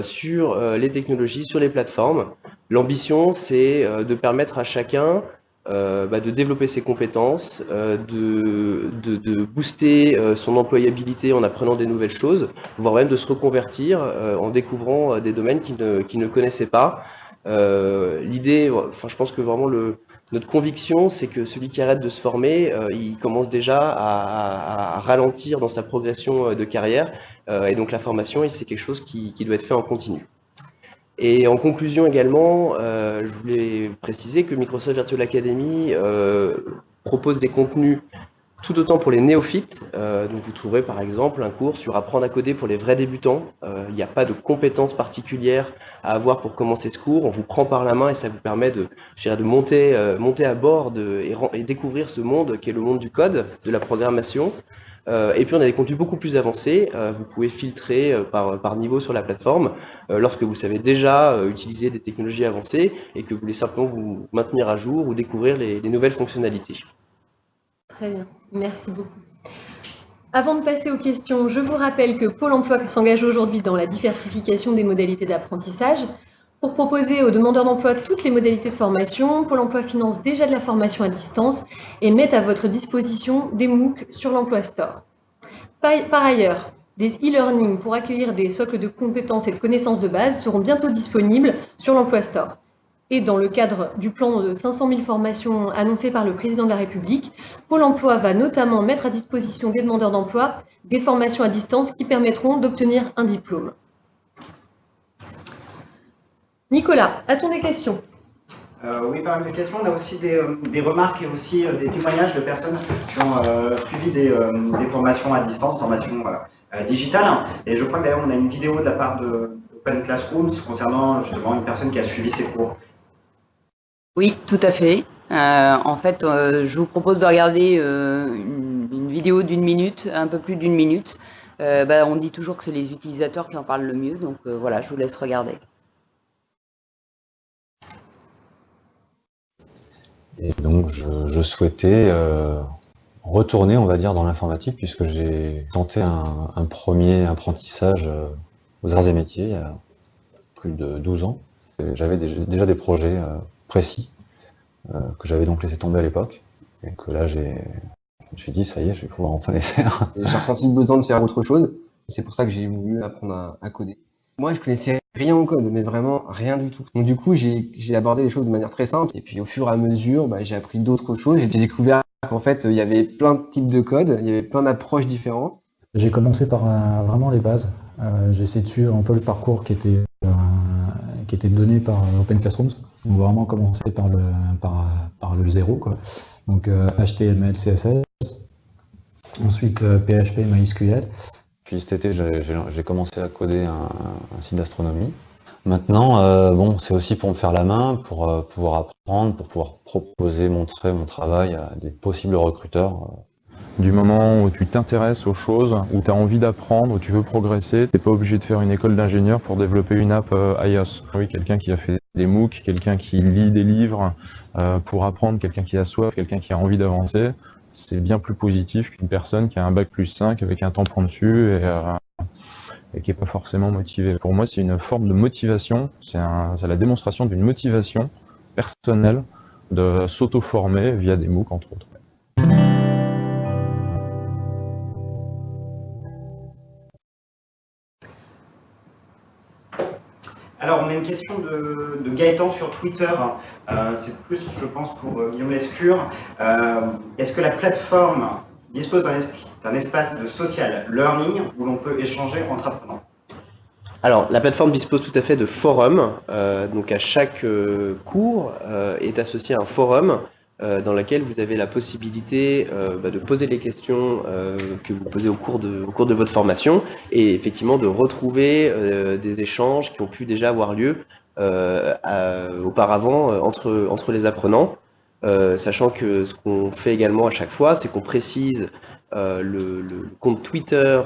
sur les technologies, sur les plateformes. L'ambition, c'est de permettre à chacun euh, bah, de développer ses compétences, euh, de, de, booster euh, son employabilité en apprenant des nouvelles choses, voire même de se reconvertir en découvrant des domaines qu'il ne, ne, connaissait pas. L'idée, enfin, je pense que vraiment le, notre conviction, c'est que celui qui arrête de se former, il commence déjà à, à, ralentir dans sa progression de carrière. et donc la formation, c'est quelque chose qui, qui doit être fait en continu. Et en conclusion également, euh, je voulais préciser que Microsoft Virtual Academy euh, propose des contenus tout autant pour les néophytes. Euh, donc vous trouverez par exemple un cours sur apprendre à coder pour les vrais débutants. Il n'y a pas de compétences particulières à avoir pour commencer ce cours. On vous prend par la main et ça vous permet de, de monter, monter à bord et, et découvrir ce monde qui est le monde du code, de la programmation. Euh, et puis on a des contenus beaucoup plus avancés. Euh, vous pouvez filtrer euh, par, niveau sur la plateforme lorsque vous savez déjà utiliser des technologies avancées et que vous voulez simplement vous maintenir à jour ou découvrir les, les nouvelles fonctionnalités. Très bien, merci beaucoup. Avant de passer aux questions, je vous rappelle que Pôle emploi s'engage aujourd'hui dans la diversification des modalités d'apprentissage. Pour proposer aux demandeurs d'emploi toutes les modalités de formation, Pôle emploi finance déjà de la formation à distance et met à votre disposition des MOOC sur l'Emploi Store. Par ailleurs, des e-learning pour accueillir des socles de compétences et de connaissances de base seront bientôt disponibles sur l'Emploi Store. Et dans le cadre du plan de 500 000 formations annoncé par le Président de la République, Pôle emploi va notamment mettre à disposition des demandeurs d'emploi des formations à distance qui permettront d'obtenir un diplôme. Nicolas, a-t-on des questions euh, oui, parmi les questions, on a aussi des, euh, remarques et aussi euh, des témoignages de personnes qui ont suivi des, formations à distance, formations digitales. Et je crois que d'ailleurs, on a une vidéo de la part de Open Classrooms concernant justement une personne qui a suivi ces cours. Oui, tout à fait. en fait, je vous propose de regarder une, vidéo d'une minute, un peu plus d'une minute. Bah, on dit toujours que c'est les utilisateurs qui en parlent le mieux, donc voilà, je vous laisse regarder. Et donc, je, souhaitais euh, retourner, on va dire, dans l'informatique, puisque j'ai tenté un, premier apprentissage euh, aux arts et métiers il y a plus de 12 ans. J'avais déjà des projets précis que j'avais donc laissé tomber à l'époque et que là j'ai je me suis dit, ça y est, je vais pouvoir enfin les faire. J'ai ressenti le besoin de faire autre chose. C'est pour ça que j'ai voulu apprendre à, coder. Moi, je connaissais rien au code, mais vraiment rien du tout. Donc du coup, j'ai abordé les choses de manière très simple. Et puis au fur et à mesure, bah, j'ai appris d'autres choses. J'ai découvert qu'en fait, il y avait plein de types de code, il y avait plein d'approches différentes. J'ai commencé par euh, vraiment les bases. Euh, j'ai situé un peu le parcours qui était, euh, qui était donné par Open Classrooms. Donc vraiment commencer par le, par, le zéro. Quoi. Donc HTML, CSS, Ensuite, PHP, euh, MySQL. Puis cet été, j'ai commencé à coder un, site d'astronomie. Maintenant, euh, bon, c'est aussi pour me faire la main, pour euh, pouvoir apprendre, pour pouvoir proposer, montrer mon travail à des possibles recruteurs. Du moment où tu t'intéresses aux choses, où tu as envie d'apprendre, où tu veux progresser, tu n'es pas obligé de faire une école d'ingénieur pour développer une app iOS. Oui, quelqu'un qui a fait des MOOC, quelqu'un qui lit des livres pour apprendre, quelqu'un qui a soif, quelqu'un qui a envie d'avancer, c'est bien plus positif qu'une personne qui a un bac plus 5 avec un tampon dessus et, euh, qui n'est pas forcément motivée. Pour moi, c'est une forme de motivation, c'est la démonstration d'une motivation personnelle de s'auto-former via des MOOC, entre autres. Alors, on a une question de, Gaëtan sur Twitter. Euh, c'est plus, je pense, pour euh, Guillaume Lescure. Euh, est-ce que la plateforme dispose d'un espace de social learning où l'on peut échanger entre apprenants? Alors, la plateforme dispose tout à fait de forums. donc, à chaque cours est associé un forum dans laquelle vous avez la possibilité euh, bah, de poser les questions euh, que vous posez au cours, de, votre formation et effectivement de retrouver des échanges qui ont pu déjà avoir lieu auparavant entre, les apprenants. sachant que ce qu'on fait également à chaque fois, c'est qu'on précise le, le, compte Twitter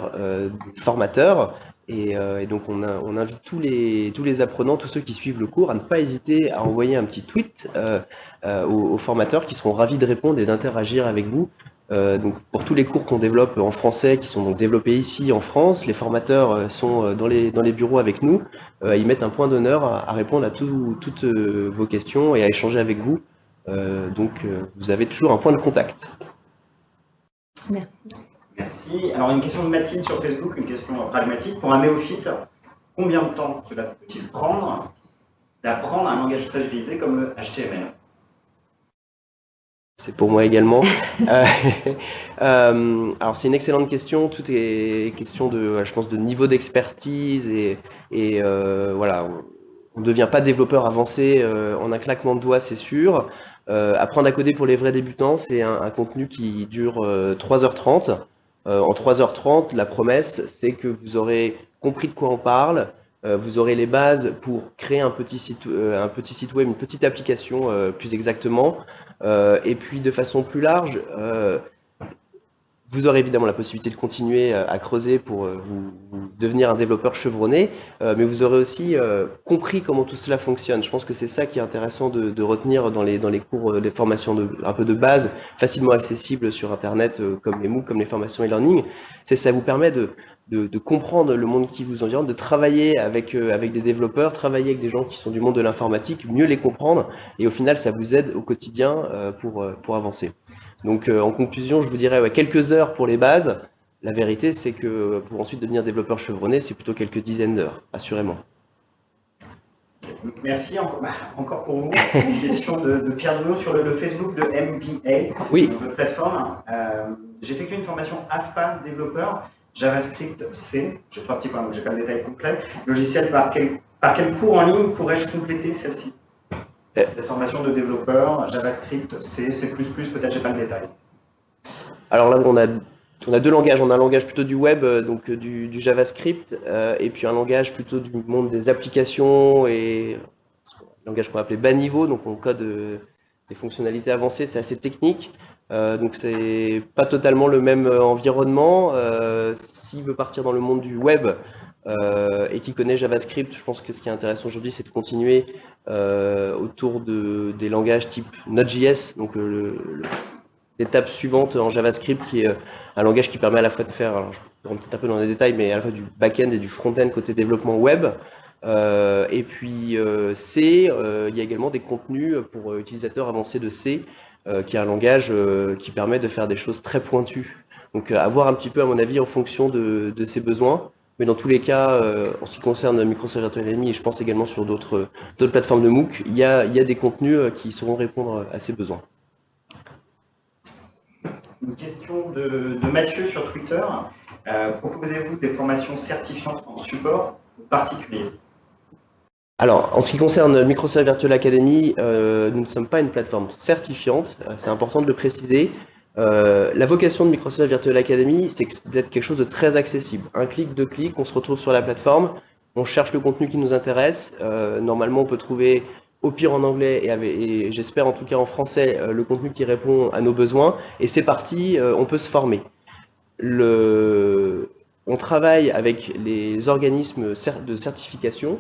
du formateur euh, et, donc on, invite tous les, tous les apprenants, tous ceux qui suivent le cours, à ne pas hésiter à envoyer un petit tweet euh, euh, aux, formateurs qui seront ravis de répondre et d'interagir avec vous. donc pour tous les cours qu'on développe en français, qui sont donc développés ici en France, les formateurs sont dans les, dans les bureaux avec nous. ils mettent un point d'honneur à, répondre à toutes vos questions et à échanger avec vous. donc vous avez toujours un point de contact. Merci. Merci. Alors, une question de Mathilde sur Facebook, une question pragmatique. Pour un néophyte, combien de temps cela peut-il prendre d'apprendre un langage très utilisé comme le HTML c'est pour moi également. Euh, euh, alors c'est une excellente question. Tout est question de, je pense, de niveau d'expertise et, euh, voilà, on ne devient pas développeur avancé en un claquement de doigts, c'est sûr. apprendre à coder pour les vrais débutants, c'est un, un, contenu qui dure 3h30. Euh, en 3h30, la promesse, c'est que vous aurez compris de quoi on parle, euh, vous aurez les bases pour créer un petit site, euh, un petit site web, une petite application plus exactement, et puis de façon plus large, vous aurez évidemment la possibilité de continuer euh, à creuser pour euh, vous, devenir un développeur chevronné, euh, mais vous aurez aussi compris comment tout cela fonctionne. Je pense que c'est ça qui est intéressant de, retenir dans les, dans les cours, des formations de, un peu de base, facilement accessibles sur Internet, comme les MOOC, comme les formations e-learning. C'est ça vous permet de, de, comprendre le monde qui vous environne, de travailler avec, avec des développeurs, travailler avec des gens qui sont du monde de l'informatique, mieux les comprendre, et au final, ça vous aide au quotidien pour, pour avancer. Donc euh, en conclusion, je vous dirais quelques heures pour les bases. La vérité, c'est que pour ensuite devenir développeur chevronné, c'est plutôt quelques dizaines d'heures, assurément. Merci bah, encore, pour vous. Une question de, Pierre Denot sur le, Facebook de MPA, oui. votre plateforme. Euh, J'ai effectué une formation AFPA développeur, JavaScript C. J'ai trois petits points, donc j'ai pas le détail complet. Logiciel, par quel, par quel cours en ligne pourrais-je compléter celle-ci? Des formations de développeurs, JavaScript, C, C++, peut-être j'ai pas le détail. Alors là, on a, on a deux langages. On a un langage plutôt du web, euh, donc euh, du, JavaScript, euh, et puis un langage plutôt du monde des applications et un langage qu'on va appeler bas niveau, donc on code des fonctionnalités avancées, c'est assez technique. donc c'est pas totalement le même environnement. S'il veut partir dans le monde du web, euh, et qui connaît JavaScript, je pense que ce qui est intéressant aujourd'hui, c'est de continuer euh, autour de, des langages type Node.js, donc l'étape suivante en JavaScript, qui est un langage qui permet à la fois de faire, je rentre peut-être un peu dans les détails, mais à la fois du back-end et du front-end côté développement web. et puis C, il y a également des contenus pour utilisateurs avancés de C, qui est un langage qui permet de faire des choses très pointues. Donc à voir un petit peu, à mon avis, en fonction de, de ses besoins. Mais dans tous les cas, euh, en ce qui concerne Microsoft Virtual Enemy, et je pense également sur d'autres plateformes de MOOC, il y, a, il y a des contenus euh, qui sauront répondre à ces besoins. Une question de, de Mathieu sur Twitter. Euh, proposez-vous des formations certifiantes en support particulier? Alors, en ce qui concerne Microsoft Virtual Academy, euh, nous ne sommes pas une plateforme certifiante, c'est important de le préciser. Euh, la vocation de Microsoft Virtual Academy, c'est d'être quelque chose de très accessible. Un clic, deux clics, on se retrouve sur la plateforme, on cherche le contenu qui nous intéresse. Euh, normalement, on peut trouver au pire en anglais et, j'espère en tout cas en français euh, le contenu qui répond à nos besoins. Et c'est parti, on peut se former. On travaille avec les organismes de certification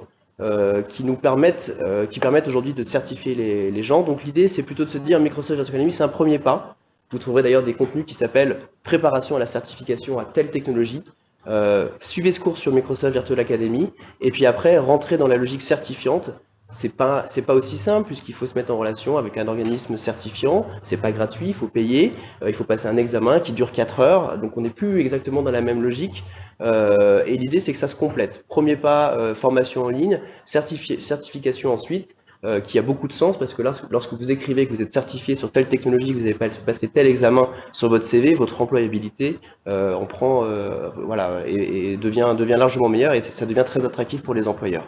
qui nous permettent, permettent aujourd'hui de certifier les gens. Donc l'idée, c'est plutôt de se dire Microsoft Virtual Academy, c'est un premier pas. Vous trouverez d'ailleurs des contenus qui s'appellent Préparation à la certification à telle technologie. Euh, suivez ce cours sur Microsoft Virtual Academy. Et puis après, rentrez dans la logique certifiante. C'est pas, pas aussi simple puisqu'il faut se mettre en relation avec un organisme certifiant. C'est pas gratuit, il faut payer. Euh, il faut passer un examen qui dure 4 heures. Donc on n'est plus exactement dans la même logique. Euh, et l'idée, c'est que ça se complète. Premier pas, formation en ligne, certification ensuite. Euh, qui a beaucoup de sens parce que lorsque vous écrivez que vous êtes certifié sur telle technologie, que vous avez passé tel examen sur votre CV, votre employabilité euh, en prend, euh, voilà, et, devient, devient largement meilleure et ça devient très attractif pour les employeurs.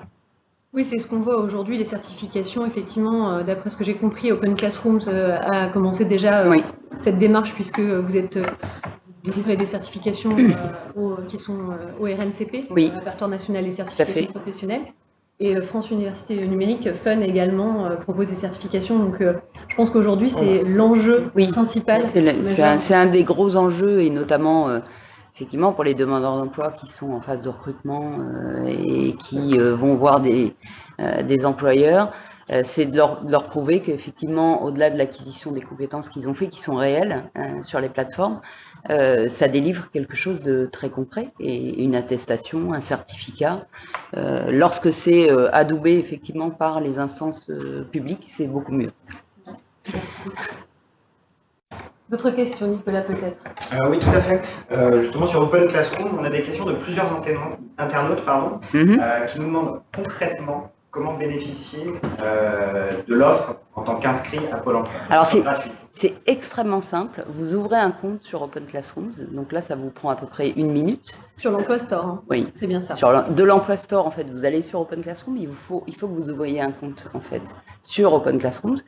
Oui, c'est ce qu'on voit aujourd'hui, les certifications. Effectivement, d'après ce que j'ai compris, Open Classrooms a commencé déjà cette démarche puisque vous êtes délivré des certifications qui sont au RNCP, oui. répertoire national des certifications professionnelles. Et euh, France Université Numérique, Fun également, euh, propose des certifications. Donc euh, je pense qu'aujourd'hui, c'est l'enjeu principal. C'est un, des gros enjeux, et notamment effectivement pour les demandeurs d'emploi qui sont en phase de recrutement et qui vont voir des, des employeurs. C'est de leur, de leur, prouver qu'effectivement, au-delà de l'acquisition des compétences qu'ils ont fait, qui sont réelles sur les plateformes, euh, ça délivre quelque chose de très concret et une attestation, un certificat. Euh, lorsque c'est euh, adoubé effectivement par les instances publiques, c'est beaucoup mieux. Votre question, Nicolas, peut-être? Oui, tout à fait. justement, sur Open Classroom, on a des questions de plusieurs internautes pardon, mhm. qui nous demandent concrètement comment bénéficier euh, de l'offre en tant qu'inscrit à Pôle emploi Alors c'est extrêmement simple. Vous ouvrez un compte sur Open Classrooms. Donc là, ça vous prend à peu près une minute. Sur l'emploi store. Hein. Oui. C'est bien ça. Sur de l'emploi store, en fait, vous allez sur Open Classroom. Il, vous faut, il faut que vous ouvriez un compte en fait sur Open Classrooms.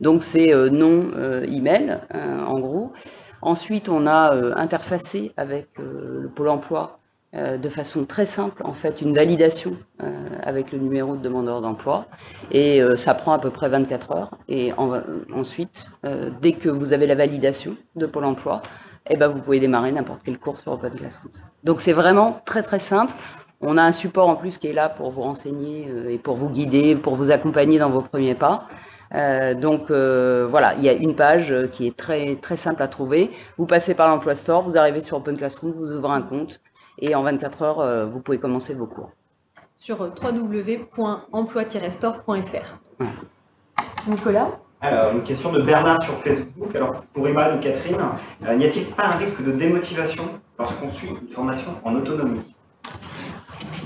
Donc c'est euh, nom euh, email en gros. Ensuite, on a interfacé avec le Pôle emploi euh, de façon très simple, en fait, une validation euh, avec le numéro de demandeur d'emploi. Et euh, ça prend à peu près 24 heures. Et ensuite, dès que vous avez la validation de Pôle emploi, eh ben, vous pouvez démarrer n'importe quel cours sur Open Classrooms. Donc c'est vraiment très très simple. On a un support en plus qui est là pour vous renseigner et pour vous guider, pour vous accompagner dans vos premiers pas. donc voilà, il y a une page qui est très très simple à trouver. Vous passez par l'emploi store, vous arrivez sur Open Classrooms, vous ouvrez un compte et en 24 heures, euh, vous pouvez commencer vos cours. Sur www.emploi-store.fr. Nicolas? Alors, une question de Bernard sur Facebook. Alors, pour Emma ou Catherine, euh, n'y a-t-il pas un risque de démotivation lorsqu'on suit une formation en autonomie?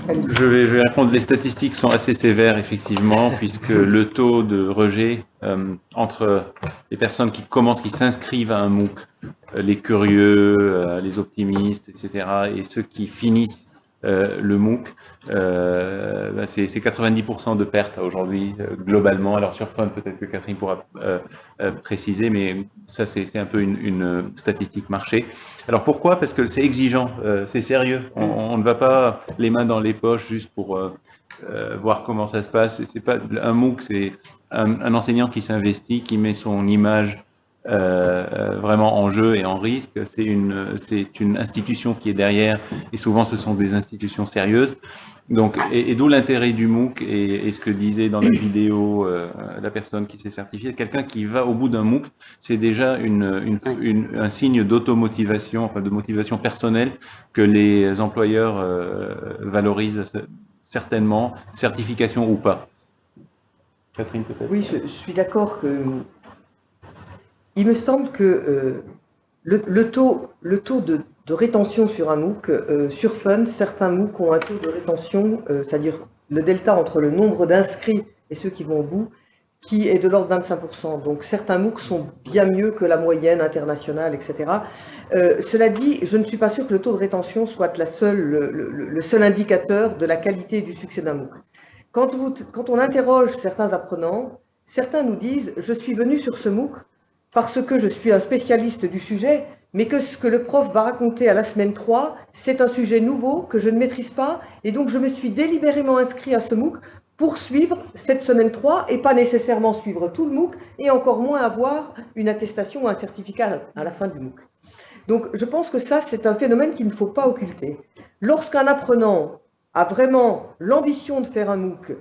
Je vais, répondre. Les statistiques sont assez sévères, effectivement, puisque le taux de rejet euh, entre les personnes qui commencent, qui s'inscrivent à un MOOC, euh, les curieux, euh, les optimistes, etc., et ceux qui finissent euh, le MOOC, euh, bah, c'est 90% de pertes aujourd'hui globalement. Alors sur Fun, peut-être que Catherine pourra préciser, mais ça c'est un peu une, statistique marché. Alors pourquoi? Parce que c'est exigeant, c'est sérieux. On, ne va pas les mains dans les poches juste pour voir comment ça se passe. C'est pas un MOOC, c'est un, un, enseignant qui s'investit, qui met son image euh, vraiment en jeu et en risque. C'est une, c'est une institution qui est derrière, et souvent ce sont des institutions sérieuses. Donc, et, d'où l'intérêt du MOOC et, ce que disait dans la vidéo euh, la personne qui s'est certifiée. Quelqu'un qui va au bout d'un MOOC, c'est déjà une, une, un signe d'automotivation, enfin de motivation personnelle que les employeurs euh, valorisent certainement, certification ou pas. Catherine, peut-être? Oui, je, suis d'accord que. Il me semble que euh, le, taux, de, rétention sur un MOOC, euh, sur Fun, certains MOOC ont un taux de rétention, euh, c'est-à-dire le delta entre le nombre d'inscrits et ceux qui vont au bout, qui est de l'ordre de 25%. Donc certains MOOC sont bien mieux que la moyenne internationale, etc. cela dit, je ne suis pas sûr que le taux de rétention soit la seule, le, seul indicateur de la qualité et du succès d'un MOOC. Quand, on interroge certains apprenants, certains nous disent « je suis venu sur ce MOOC parce que je suis un spécialiste du sujet, mais que ce que le prof va raconter à la semaine 3, c'est un sujet nouveau que je ne maîtrise pas, et donc je me suis délibérément inscrit à ce MOOC pour suivre cette semaine 3 et pas nécessairement suivre tout le MOOC, et encore moins avoir une attestation ou un certificat à la fin du MOOC. Donc je pense que ça, c'est un phénomène qu'il ne faut pas occulter. Lorsqu'un apprenant a vraiment l'ambition de faire un MOOC,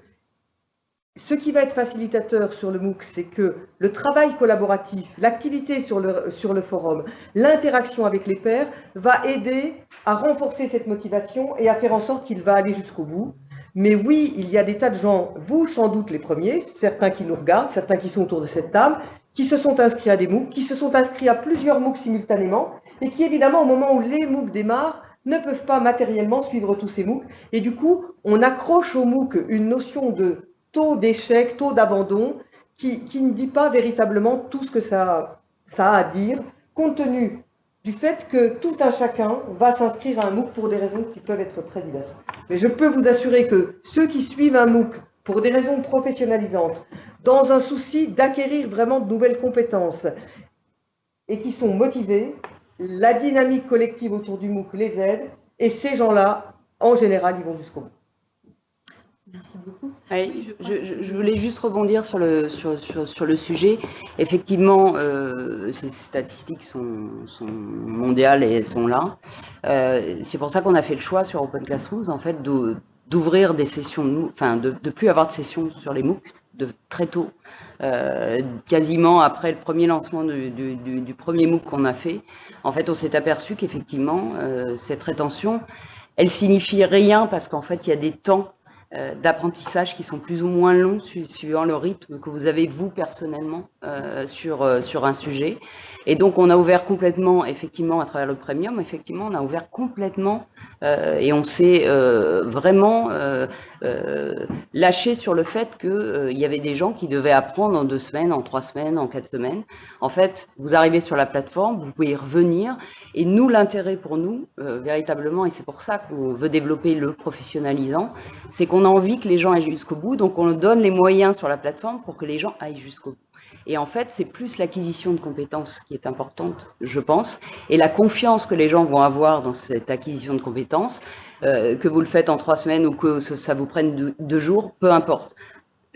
ce qui va être facilitateur sur le MOOC, c'est que le travail collaboratif, l'activité sur le, forum, l'interaction avec les pairs va aider à renforcer cette motivation et à faire en sorte qu'il va aller jusqu'au bout. Mais oui, il y a des tas de gens, vous sans doute les premiers, certains qui nous regardent, certains qui sont autour de cette table, qui se sont inscrits à des MOOC, qui se sont inscrits à plusieurs MOOC simultanément, et qui évidemment, au moment où les MOOC démarrent, ne peuvent pas matériellement suivre tous ces MOOC. Et du coup, on accroche au MOOC une notion de taux d'échec, taux d'abandon, qui, ne dit pas véritablement tout ce que ça, ça a à dire, compte tenu du fait que tout un chacun va s'inscrire à un MOOC pour des raisons qui peuvent être très diverses. Mais je peux vous assurer que ceux qui suivent un MOOC pour des raisons professionnalisantes, dans un souci d'acquérir vraiment de nouvelles compétences, et qui sont motivés, la dynamique collective autour du MOOC les aide, et ces gens-là, en général, ils vont jusqu'au bout. Merci beaucoup. je, voulais juste rebondir sur le, sur, sur, le sujet. Effectivement, euh, ces statistiques sont, sont, mondiales et elles sont là. Euh, c'est pour ça qu'on a fait le choix sur Open Classrooms, en fait, d'ouvrir des sessions, enfin, de ne plus avoir de sessions sur les MOOC, de très tôt, euh, quasiment après le premier lancement du, premier MOOC qu'on a fait, en fait, on s'est aperçu qu'effectivement, cette rétention, elle signifie rien parce qu'en fait, il y a des temps d'apprentissage qui sont plus ou moins longs suivant le rythme que vous avez vous personnellement euh, sur, euh, sur un sujet. Et donc on a ouvert complètement, effectivement, à travers le premium, effectivement, on a ouvert complètement et on s'est vraiment lâché sur le fait qu'il y avait des gens qui devaient apprendre en deux semaines, en trois semaines, en quatre semaines. En fait, vous arrivez sur la plateforme, vous pouvez y revenir. Et nous, l'intérêt pour nous, véritablement, et c'est pour ça qu'on veut développer le professionnalisant, c'est qu'on on a envie que les gens aillent jusqu'au bout, donc on donne les moyens sur la plateforme pour que les gens aillent jusqu'au bout. Et en fait, c'est plus l'acquisition de compétences qui est importante, je pense, et la confiance que les gens vont avoir dans cette acquisition de compétences, euh, que vous le faites en trois semaines ou que ça vous prenne deux jours, peu importe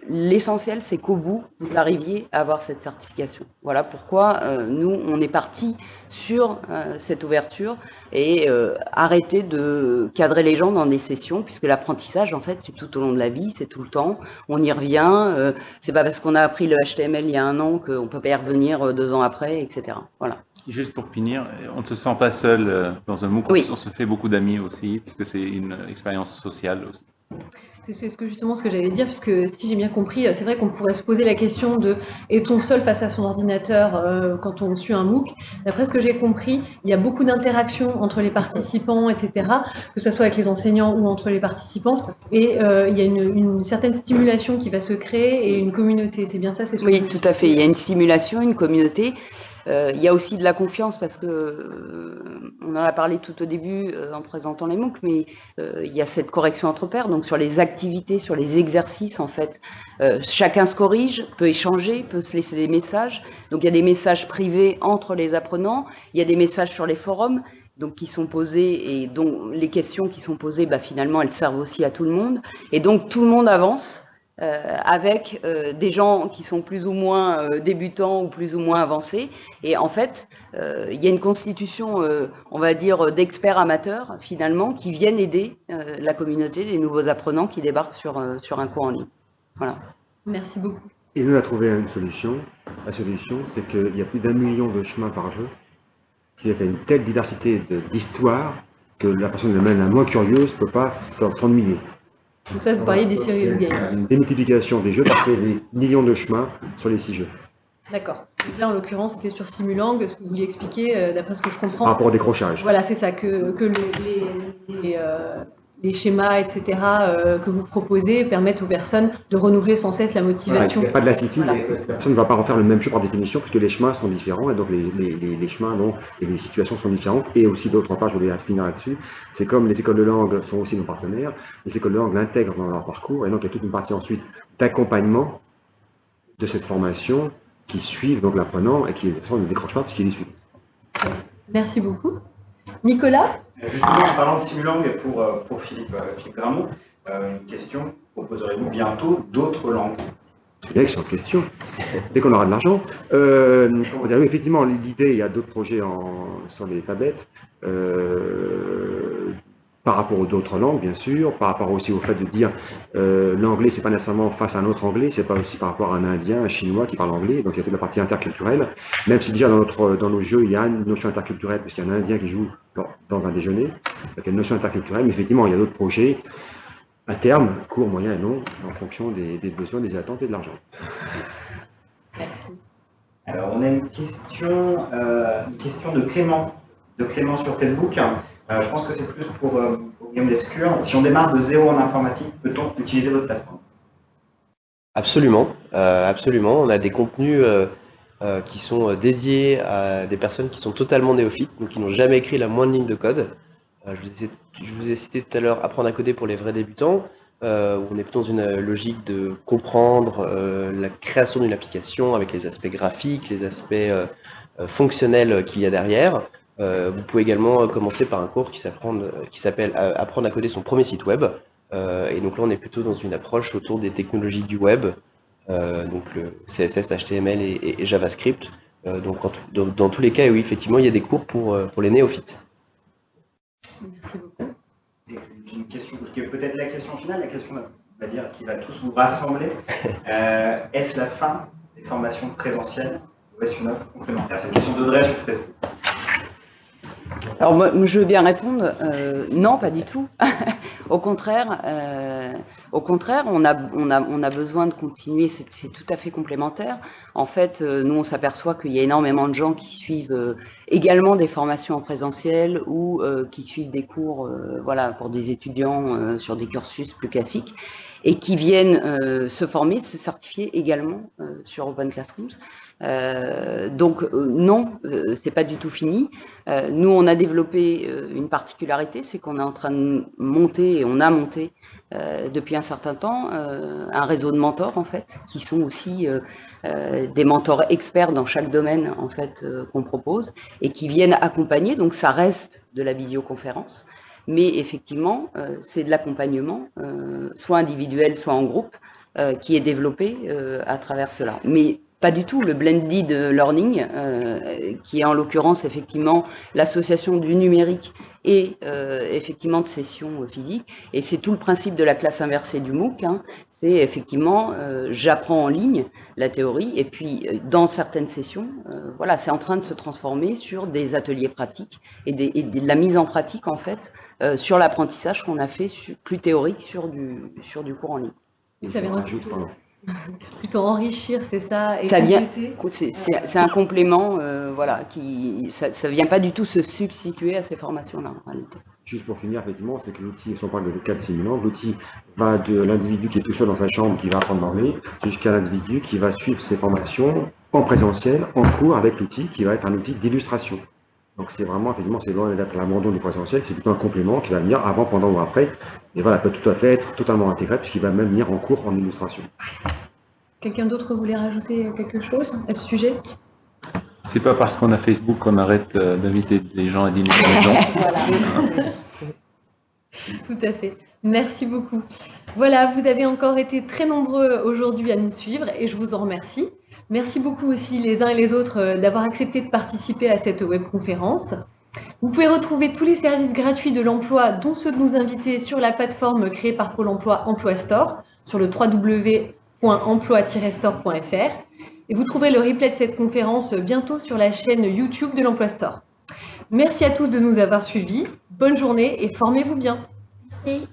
l'essentiel, c'est qu'au bout, vous arriviez à avoir cette certification. Voilà pourquoi euh, nous, on est parti sur euh, cette ouverture et euh, arrêter de cadrer les gens dans des sessions, puisque l'apprentissage, en fait, c'est tout au long de la vie, c'est tout le temps. On y revient. c'est pas parce qu'on a appris le HTML il y a un an qu'on peut pas y revenir deux ans après, etc. Voilà. Juste pour finir, on ne se sent pas seul dans un MOOC, on se fait beaucoup d'amis aussi, puisque c'est une expérience sociale aussi. C'est ce que justement ce que j'allais dire, puisque si j'ai bien compris, c'est vrai qu'on pourrait se poser la question de est-on seul face à son ordinateur euh, quand on suit un MOOC? D'après ce que j'ai compris, il y a beaucoup d'interactions entre les participants, etc., que ce soit avec les enseignants ou entre les participants, et euh, il y a une, certaine stimulation qui va se créer et une communauté. C'est bien ça c'est Oui, tout à fait. Il y a une stimulation, une communauté. Euh, il y a aussi de la confiance parce que euh, on en a parlé tout au début euh, en présentant les MOOC, mais il y a cette correction entre pairs. Donc sur les activités, sur les exercices, en fait, chacun se corrige, peut échanger, peut se laisser des messages. Donc il y a des messages privés entre les apprenants, il y a des messages sur les forums qui sont posés et dont les questions qui sont posées, bah, finalement, elles servent aussi à tout le monde. Et donc tout le monde avance euh, avec euh, des gens qui sont plus ou moins euh, débutants ou plus ou moins avancés. Et en fait, il y a une constitution, on va dire, d'experts amateurs, finalement, qui viennent aider la communauté des nouveaux apprenants qui débarquent sur, sur un cours en ligne. Voilà. Merci beaucoup. Et nous, on a trouvé une solution. La solution, c'est qu'il y a plus d'un million de chemins par jeu. Il y a une telle diversité d'histoires que la personne la moins curieuse ne peut pas s'ennuyer. Donc ça, vous parliez des Serious Games. Des multiplications des jeux, parce qu'il y a des millions de chemins sur les six jeux. D'accord. Là, en l'occurrence, c'était sur Simulang, ce que vous vouliez expliquer, euh, d'après ce que je comprends. Par rapport au décrochage. Voilà, c'est ça, que, que les, les, euh, les schémas, etc., euh, que vous proposez permettent aux personnes de renouveler sans cesse la motivation. il n'y a pas de lassitude, personne ne va pas refaire le même jeu par définition, puisque les chemins sont différents, et donc les, les, les chemins donc, et les situations sont différentes. Et aussi, d'autre part, je voulais finir là-dessus, c'est comme les écoles de langue sont aussi nos partenaires, les écoles de langue l'intègrent dans leur parcours, et donc il y a toute une partie ensuite d'accompagnement de cette formation qui suivent donc l'apprenant et qui ne décroche pas puisqu'il est suit. Merci beaucoup. Nicolas Justement, en parlant de Simulang pour, euh, pour Philippe, euh, Philippe Gramont, euh, une question, proposerez-vous bientôt d'autres langues une excellente question. Dès qu'on aura de l'argent. Euh, effectivement, l'idée, il y a d'autres projets en, sur les tablettes. Euh, par rapport aux d'autres langues, bien sûr, par rapport aussi au fait de dire euh, l'anglais, c'est pas nécessairement face à un autre anglais, c'est pas aussi par rapport à un indien, un chinois qui parle anglais, donc il y a toute la partie interculturelle, même si déjà dans, notre, dans nos jeux, il y a une notion interculturelle, puisqu'il y a un indien qui joue dans, un déjeuner, donc il y a une notion interculturelle, mais effectivement, il y a d'autres projets à terme, court, moyen et long, en fonction des, besoins, des attentes et de l'argent. Alors, on a une question, euh, une question de Clément, de Clément sur Facebook. Euh, je pense que c'est plus pour, euh. Si on démarre de zéro en informatique, peut-on utiliser votre plateforme? Absolument, euh, absolument. On a des contenus qui sont dédiés à des personnes qui sont totalement néophytes, donc qui n'ont jamais écrit la moindre ligne de code. Je vous, ai, je, vous ai, cité tout à l'heure apprendre à coder pour les vrais débutants. où on est plutôt dans une logique de comprendre la création d'une application avec les aspects graphiques, les aspects fonctionnels qu'il y a derrière. Euh, vous pouvez également euh, commencer par un cours qui s'appelle euh, Apprendre à coder son premier site web. et donc là, on est plutôt dans une approche autour des technologies du web, donc le CSS, HTML et, JavaScript. donc dans, tous les cas, oui, effectivement, il y a des cours pour, pour les néophytes. Merci beaucoup. Une question, qui est peut-être la question finale, la question on va dire, qui va tous vous rassembler. Est-ce la fin des formations présentielles ou est-ce une offre complémentaire? C'est une question d'Audrey sur Facebook. Alors moi, je veux bien répondre, euh, non, pas du tout. au contraire, euh, au contraire, on a, on a, on a besoin de continuer. C'est tout à fait complémentaire. En fait, euh, nous, on s'aperçoit qu'il y a énormément de gens qui suivent également des formations en présentiel ou qui suivent des cours, voilà, pour des étudiants sur des cursus plus classiques et qui viennent se former, se certifier également sur Open Classrooms. Euh, donc euh, non, euh, c'est pas du tout fini. nous, on a développé une particularité, c'est qu'on est en train de monter et on a monté depuis un certain temps un réseau de mentors en fait, qui sont aussi des mentors experts dans chaque domaine en fait qu'on propose et qui viennent accompagner. Donc ça reste de la visioconférence, mais effectivement, c'est de l'accompagnement, soit individuel, soit en groupe, qui est développé à travers cela. Mais pas du tout le blended learning, euh, qui est en l'occurrence effectivement l'association du numérique et euh, effectivement de sessions physiques. Et c'est tout le principe de la classe inversée du MOOC. Hein. C'est effectivement, euh, j'apprends en ligne la théorie, et puis dans certaines sessions, voilà, c'est en train de se transformer sur des ateliers pratiques et, de la mise en pratique en fait sur l'apprentissage qu'on a fait plus théorique sur du, sur du cours en ligne. ça Plutôt enrichir, c'est ça et Ça vient, c'est un complément, euh, voilà, qui ça ne vient pas du tout se substituer à ces formations-là en réalité. Juste pour finir, effectivement, c'est que l'outil, si on parle de cas de simulant, l'outil va de l'individu qui est tout seul dans sa chambre, qui va apprendre l'anglais, jusqu'à l'individu qui va suivre ses formations en présentiel, en cours, avec l'outil qui va être un outil d'illustration. Donc c'est vraiment, effectivement, c'est loin d'être l'abandon du présentiel, c'est plutôt un complément qui va venir avant, pendant ou après. Et voilà, peut tout à fait être totalement intégré puisqu'il va même venir en cours en illustration. Quelqu'un d'autre voulait rajouter quelque chose à ce sujet? C'est pas parce qu'on a Facebook qu'on arrête euh, d'inviter les gens à dîner à la maison. Tout à fait. Merci beaucoup. Voilà, vous avez encore été très nombreux aujourd'hui à nous suivre et je vous en remercie. Merci beaucoup aussi les uns et les autres euh, d'avoir accepté de participer à cette webconférence. Vous pouvez retrouver tous les services gratuits de l'emploi, dont ceux de nos invités, sur la plateforme créée par Pôle emploi Emploi Store, sur le www.emploi-store.fr. Et vous trouverez le replay de cette conférence bientôt sur la chaîne YouTube de l'Emploi Store. Merci à tous de nous avoir suivis. Bonne journée et formez-vous bien. Merci.